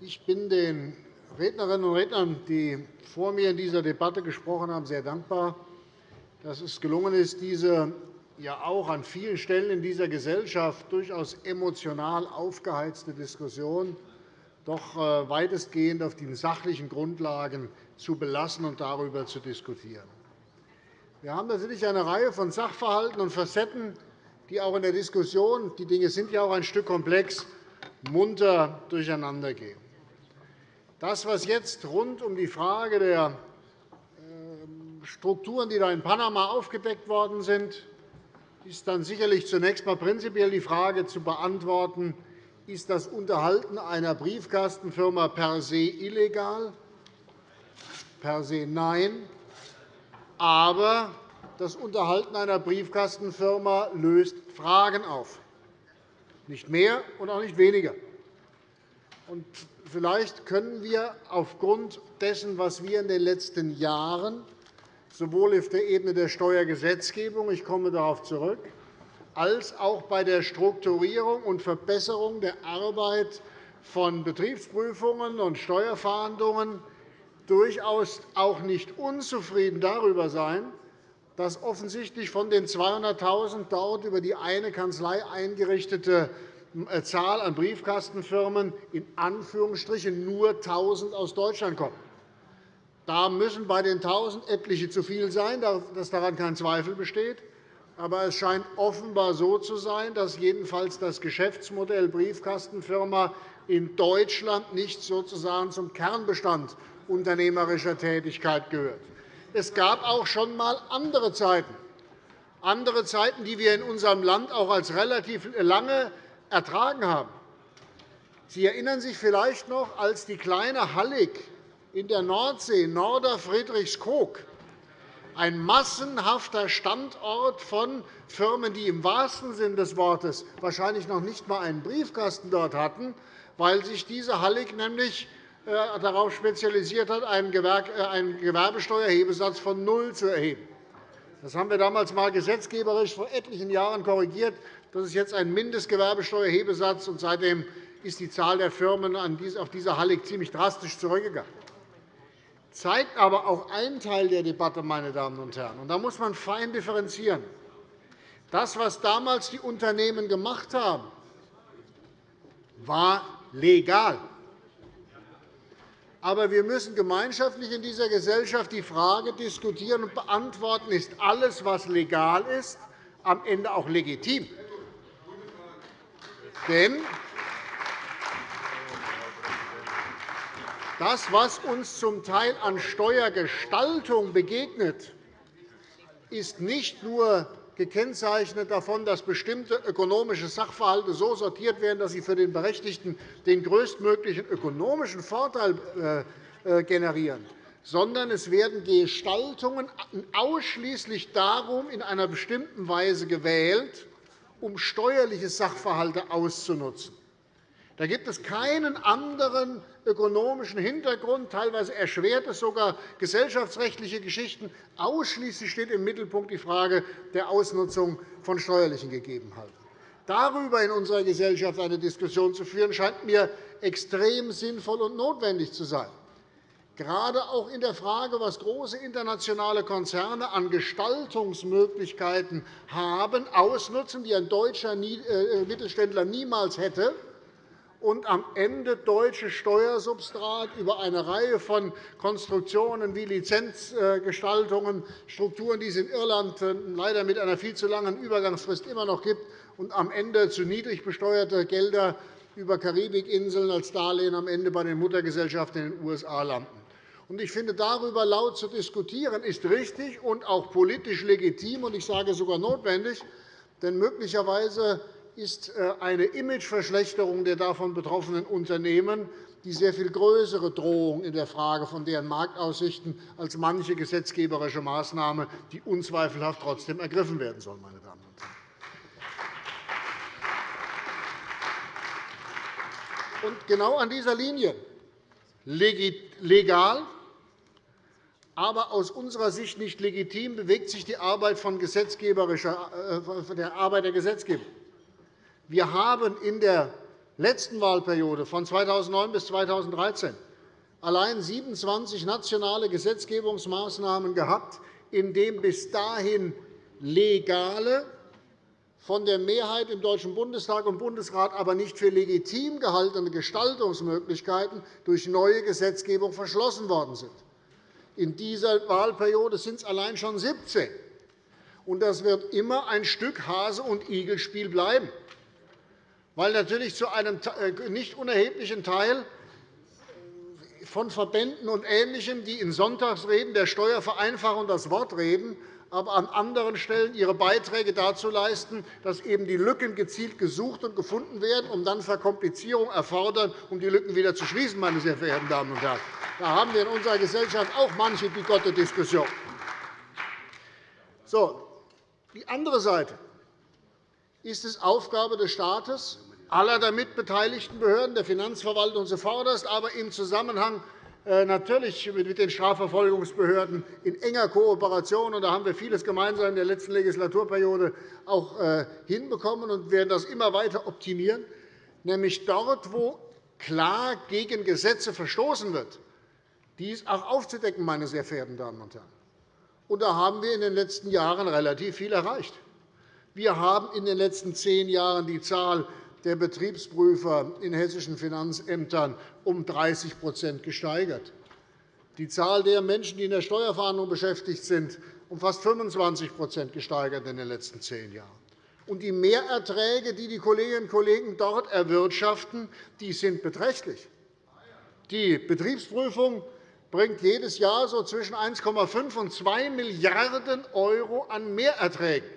Ich bin den Rednerinnen und Rednern, die vor mir in dieser Debatte gesprochen haben, sehr dankbar, dass es gelungen ist, diese ja auch an vielen Stellen in dieser Gesellschaft durchaus emotional aufgeheizte Diskussion doch äh, weitestgehend auf den sachlichen Grundlagen zu belassen und darüber zu diskutieren. Wir haben natürlich eine Reihe von Sachverhalten und Facetten, die auch in der Diskussion – die Dinge sind ja auch ein Stück komplex – munter durcheinandergehen. Das, was jetzt rund um die Frage der ähm, Strukturen, die da in Panama aufgedeckt worden sind, ist dann sicherlich zunächst einmal prinzipiell die Frage zu beantworten, ist das Unterhalten einer Briefkastenfirma per se illegal? Per se nein. Aber das Unterhalten einer Briefkastenfirma löst Fragen auf, nicht mehr und auch nicht weniger. Vielleicht können wir aufgrund dessen, was wir in den letzten Jahren sowohl auf der Ebene der Steuergesetzgebung – ich komme darauf zurück – als auch bei der Strukturierung und Verbesserung der Arbeit von Betriebsprüfungen und Steuerfahndungen durchaus auch nicht unzufrieden darüber sein, dass offensichtlich von den 200.000 dort über die eine Kanzlei eingerichtete äh, Zahl an Briefkastenfirmen in Anführungsstrichen nur 1.000 aus Deutschland kommen. Da müssen bei den 1.000 etliche zu viel sein, dass daran kein Zweifel besteht. Aber es scheint offenbar so zu sein, dass jedenfalls das Geschäftsmodell Briefkastenfirma in Deutschland nicht sozusagen zum Kernbestand unternehmerischer Tätigkeit gehört. Es gab auch schon einmal andere Zeiten, andere Zeiten, die wir in unserem Land auch als relativ lange ertragen haben. Sie erinnern sich vielleicht noch, als die kleine Hallig in der Nordsee, Norder Friedrichskoog, ein massenhafter Standort von Firmen, die im wahrsten Sinne des Wortes wahrscheinlich noch nicht einmal einen Briefkasten dort hatten, weil sich diese Hallig nämlich darauf spezialisiert hat, einen äh, Gewerbesteuerhebesatz von null zu erheben. Das haben wir damals einmal gesetzgeberisch vor etlichen Jahren korrigiert. Das ist jetzt ein Mindestgewerbesteuerhebesatz, und seitdem ist die Zahl der Firmen auf dieser Hallig ziemlich drastisch zurückgegangen. Das zeigt aber auch einen Teil der Debatte, meine Damen und Herren. Und da muss man fein differenzieren. Das, was damals die Unternehmen gemacht haben, war legal. Aber wir müssen gemeinschaftlich in dieser Gesellschaft die Frage diskutieren und beantworten, ist alles, was legal ist, am Ende auch legitim? Denn das, was uns zum Teil an Steuergestaltung begegnet, ist nicht nur gekennzeichnet davon, dass bestimmte ökonomische Sachverhalte so sortiert werden, dass sie für den Berechtigten den größtmöglichen ökonomischen Vorteil äh, äh, generieren, sondern es werden Gestaltungen ausschließlich darum in einer bestimmten Weise gewählt, um steuerliche Sachverhalte auszunutzen. Da gibt es keinen anderen ökonomischen Hintergrund. Teilweise erschwert es sogar gesellschaftsrechtliche Geschichten. Ausschließlich steht im Mittelpunkt die Frage der Ausnutzung von steuerlichen Gegebenheiten. Darüber in unserer Gesellschaft eine Diskussion zu führen, scheint mir extrem sinnvoll und notwendig zu sein. Gerade auch in der Frage, was große internationale Konzerne an Gestaltungsmöglichkeiten haben, ausnutzen, die ein deutscher äh, Mittelständler niemals hätte, und am Ende deutsche Steuersubstrat über eine Reihe von Konstruktionen wie Lizenzgestaltungen, Strukturen, die es in Irland äh, leider mit einer viel zu langen Übergangsfrist immer noch gibt, und am Ende zu niedrig besteuerte Gelder über Karibikinseln als Darlehen am Ende bei den Muttergesellschaften in den USA landen. Ich finde, darüber laut zu diskutieren, ist richtig und auch politisch legitim und ich sage sogar notwendig. Denn möglicherweise ist äh, eine Imageverschlechterung der davon betroffenen Unternehmen die sehr viel größere Drohung in der Frage von deren Marktaussichten als manche gesetzgeberische Maßnahme, die unzweifelhaft trotzdem ergriffen werden soll. Meine Damen und Herren. Und genau an dieser Linie, legal, aber aus unserer Sicht nicht legitim, bewegt sich die Arbeit, von äh, der Arbeit der Gesetzgebung. Wir haben in der letzten Wahlperiode von 2009 bis 2013 allein 27 nationale Gesetzgebungsmaßnahmen gehabt, in denen bis dahin legale, von der Mehrheit im Deutschen Bundestag und Bundesrat aber nicht für legitim gehaltene Gestaltungsmöglichkeiten durch neue Gesetzgebung verschlossen worden sind. In dieser Wahlperiode sind es allein schon 17. das wird immer ein Stück Hase- und Igelspiel bleiben weil natürlich zu einem äh, nicht unerheblichen Teil von Verbänden und Ähnlichem, die in Sonntagsreden der Steuervereinfachung das Wort reden, aber an anderen Stellen ihre Beiträge dazu leisten, dass eben die Lücken gezielt gesucht und gefunden werden, um dann Verkomplizierung erfordern, um die Lücken wieder zu schließen. Meine sehr verehrten Damen und Herren. Da haben wir in unserer Gesellschaft auch manche bigotte Diskussion. So, die andere Seite ist es Aufgabe des Staates, aller damit beteiligten Behörden, der Finanzverwaltung zuvorderst, aber im Zusammenhang äh, natürlich mit den Strafverfolgungsbehörden in enger Kooperation. Da haben wir vieles gemeinsam in der letzten Legislaturperiode auch äh, hinbekommen und werden das immer weiter optimieren, nämlich dort, wo klar gegen Gesetze verstoßen wird, dies auch aufzudecken, meine sehr verehrten Damen und Herren. Und da haben wir in den letzten Jahren relativ viel erreicht. Wir haben in den letzten zehn Jahren die Zahl der Betriebsprüfer in hessischen Finanzämtern um 30% gesteigert, die Zahl der Menschen, die in der Steuerfahndung beschäftigt sind, um fast 25 gesteigert in den letzten zehn Jahren. Und die Mehrerträge, die die Kolleginnen und Kollegen dort erwirtschaften, die sind beträchtlich. Die Betriebsprüfung bringt jedes Jahr so zwischen 1,5 und 2 Milliarden € an Mehrerträgen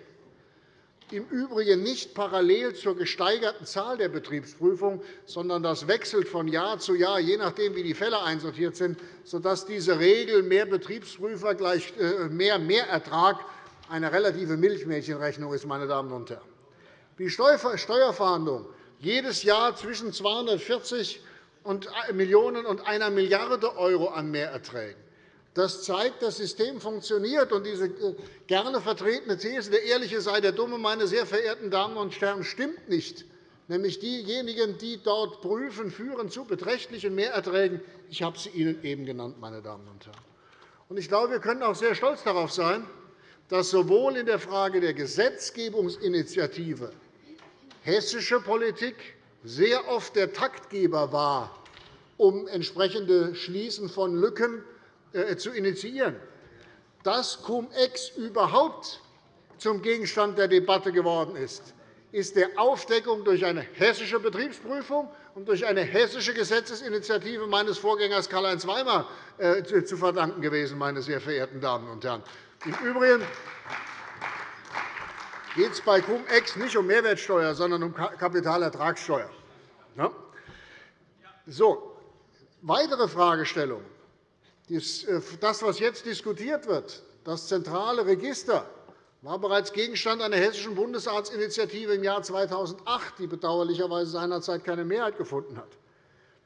im Übrigen nicht parallel zur gesteigerten Zahl der Betriebsprüfung, sondern das wechselt von Jahr zu Jahr, je nachdem, wie die Fälle einsortiert sind, sodass diese Regel mehr Betriebsprüfer gleich äh, mehr Mehrertrag eine relative Milchmädchenrechnung ist. Meine Damen und Herren. Die Steuerfahndung jedes Jahr zwischen 240 Millionen und 1 Milliarde € an Mehrerträgen. Das zeigt, das System funktioniert. Und diese äh, gerne vertretene These, der Ehrliche sei der Dumme, meine sehr verehrten Damen und Herren, stimmt nicht. Nämlich diejenigen, die dort prüfen, führen zu beträchtlichen Mehrerträgen. Ich habe sie Ihnen eben genannt, meine Damen und Herren. Ich glaube, wir können auch sehr stolz darauf sein, dass sowohl in der Frage der Gesetzgebungsinitiative hessische Politik sehr oft der Taktgeber war um entsprechende Schließen von Lücken zu initiieren. Dass Cum-Ex überhaupt zum Gegenstand der Debatte geworden ist, ist der Aufdeckung durch eine hessische Betriebsprüfung und durch eine hessische Gesetzesinitiative meines Vorgängers Karl-Heinz Weimar äh, zu verdanken gewesen, meine sehr verehrten Damen und Herren. Im Übrigen geht es bei Cum-Ex nicht um Mehrwertsteuer, sondern um Kapitalertragssteuer. So, weitere Fragestellungen. Äh, das, was jetzt diskutiert wird, das zentrale Register, war bereits Gegenstand einer hessischen Bundesratsinitiative im Jahr 2008, die bedauerlicherweise seinerzeit keine Mehrheit gefunden hat.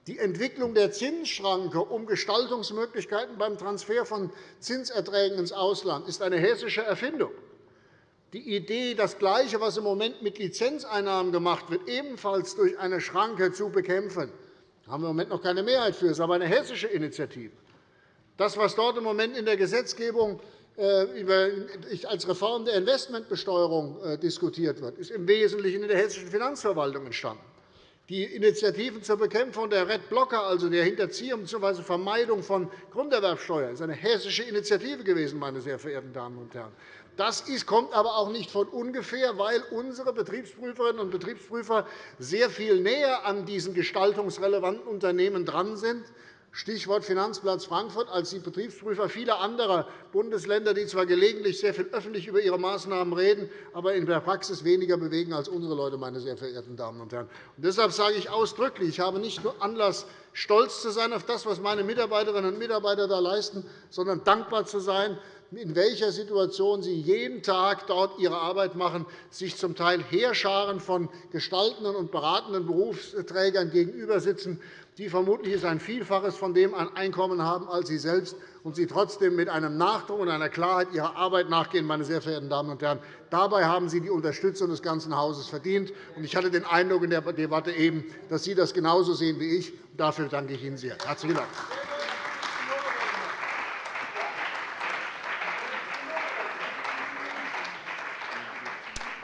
Die Entwicklung der Zinsschranke um Gestaltungsmöglichkeiten beim Transfer von Zinserträgen ins Ausland ist eine hessische Erfindung. Die Idee, das Gleiche, was im Moment mit Lizenzeinnahmen gemacht wird, ebenfalls durch eine Schranke zu bekämpfen, haben wir im Moment noch keine Mehrheit für. Das ist aber eine hessische Initiative. Das, was dort im Moment in der Gesetzgebung äh, als Reform der Investmentbesteuerung äh, diskutiert wird, ist im Wesentlichen in der hessischen Finanzverwaltung entstanden. Die Initiativen zur Bekämpfung der Red Blocker, also der Hinterziehung bzw. Vermeidung von Grunderwerbsteuer, ist eine hessische Initiative gewesen, meine sehr verehrten Damen und Herren. Das kommt aber auch nicht von ungefähr, weil unsere Betriebsprüferinnen und Betriebsprüfer sehr viel näher an diesen gestaltungsrelevanten Unternehmen dran sind Stichwort Finanzplatz Frankfurt, als die Betriebsprüfer vieler anderer Bundesländer, die zwar gelegentlich sehr viel öffentlich über ihre Maßnahmen reden, aber in der Praxis weniger bewegen als unsere Leute, meine sehr verehrten Damen und Herren. Und deshalb sage ich ausdrücklich, ich habe nicht nur Anlass, stolz zu sein auf das, was meine Mitarbeiterinnen und Mitarbeiter da leisten, sondern dankbar zu sein, in welcher Situation sie jeden Tag dort ihre Arbeit machen, sich zum Teil Heerscharen von gestaltenden und beratenden Berufsträgern gegenüber sitzen, die vermutlich ein Vielfaches von dem an Einkommen haben als Sie selbst und Sie trotzdem mit einem Nachdruck und einer Klarheit Ihrer Arbeit nachgehen. Meine sehr verehrten Damen und Herren. Dabei haben Sie die Unterstützung des ganzen Hauses verdient. Ich hatte den Eindruck in der Debatte eben, dass Sie das genauso sehen wie ich. Dafür danke ich Ihnen sehr. Herzlichen Dank.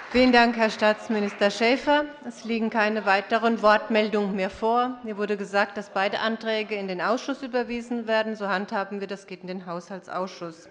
Vielen Dank, Herr Staatsminister Schäfer. Es liegen keine weiteren Wortmeldungen mehr vor. Mir wurde gesagt, dass beide Anträge in den Ausschuss überwiesen werden. So handhaben wir das. geht in den Haushaltsausschuss.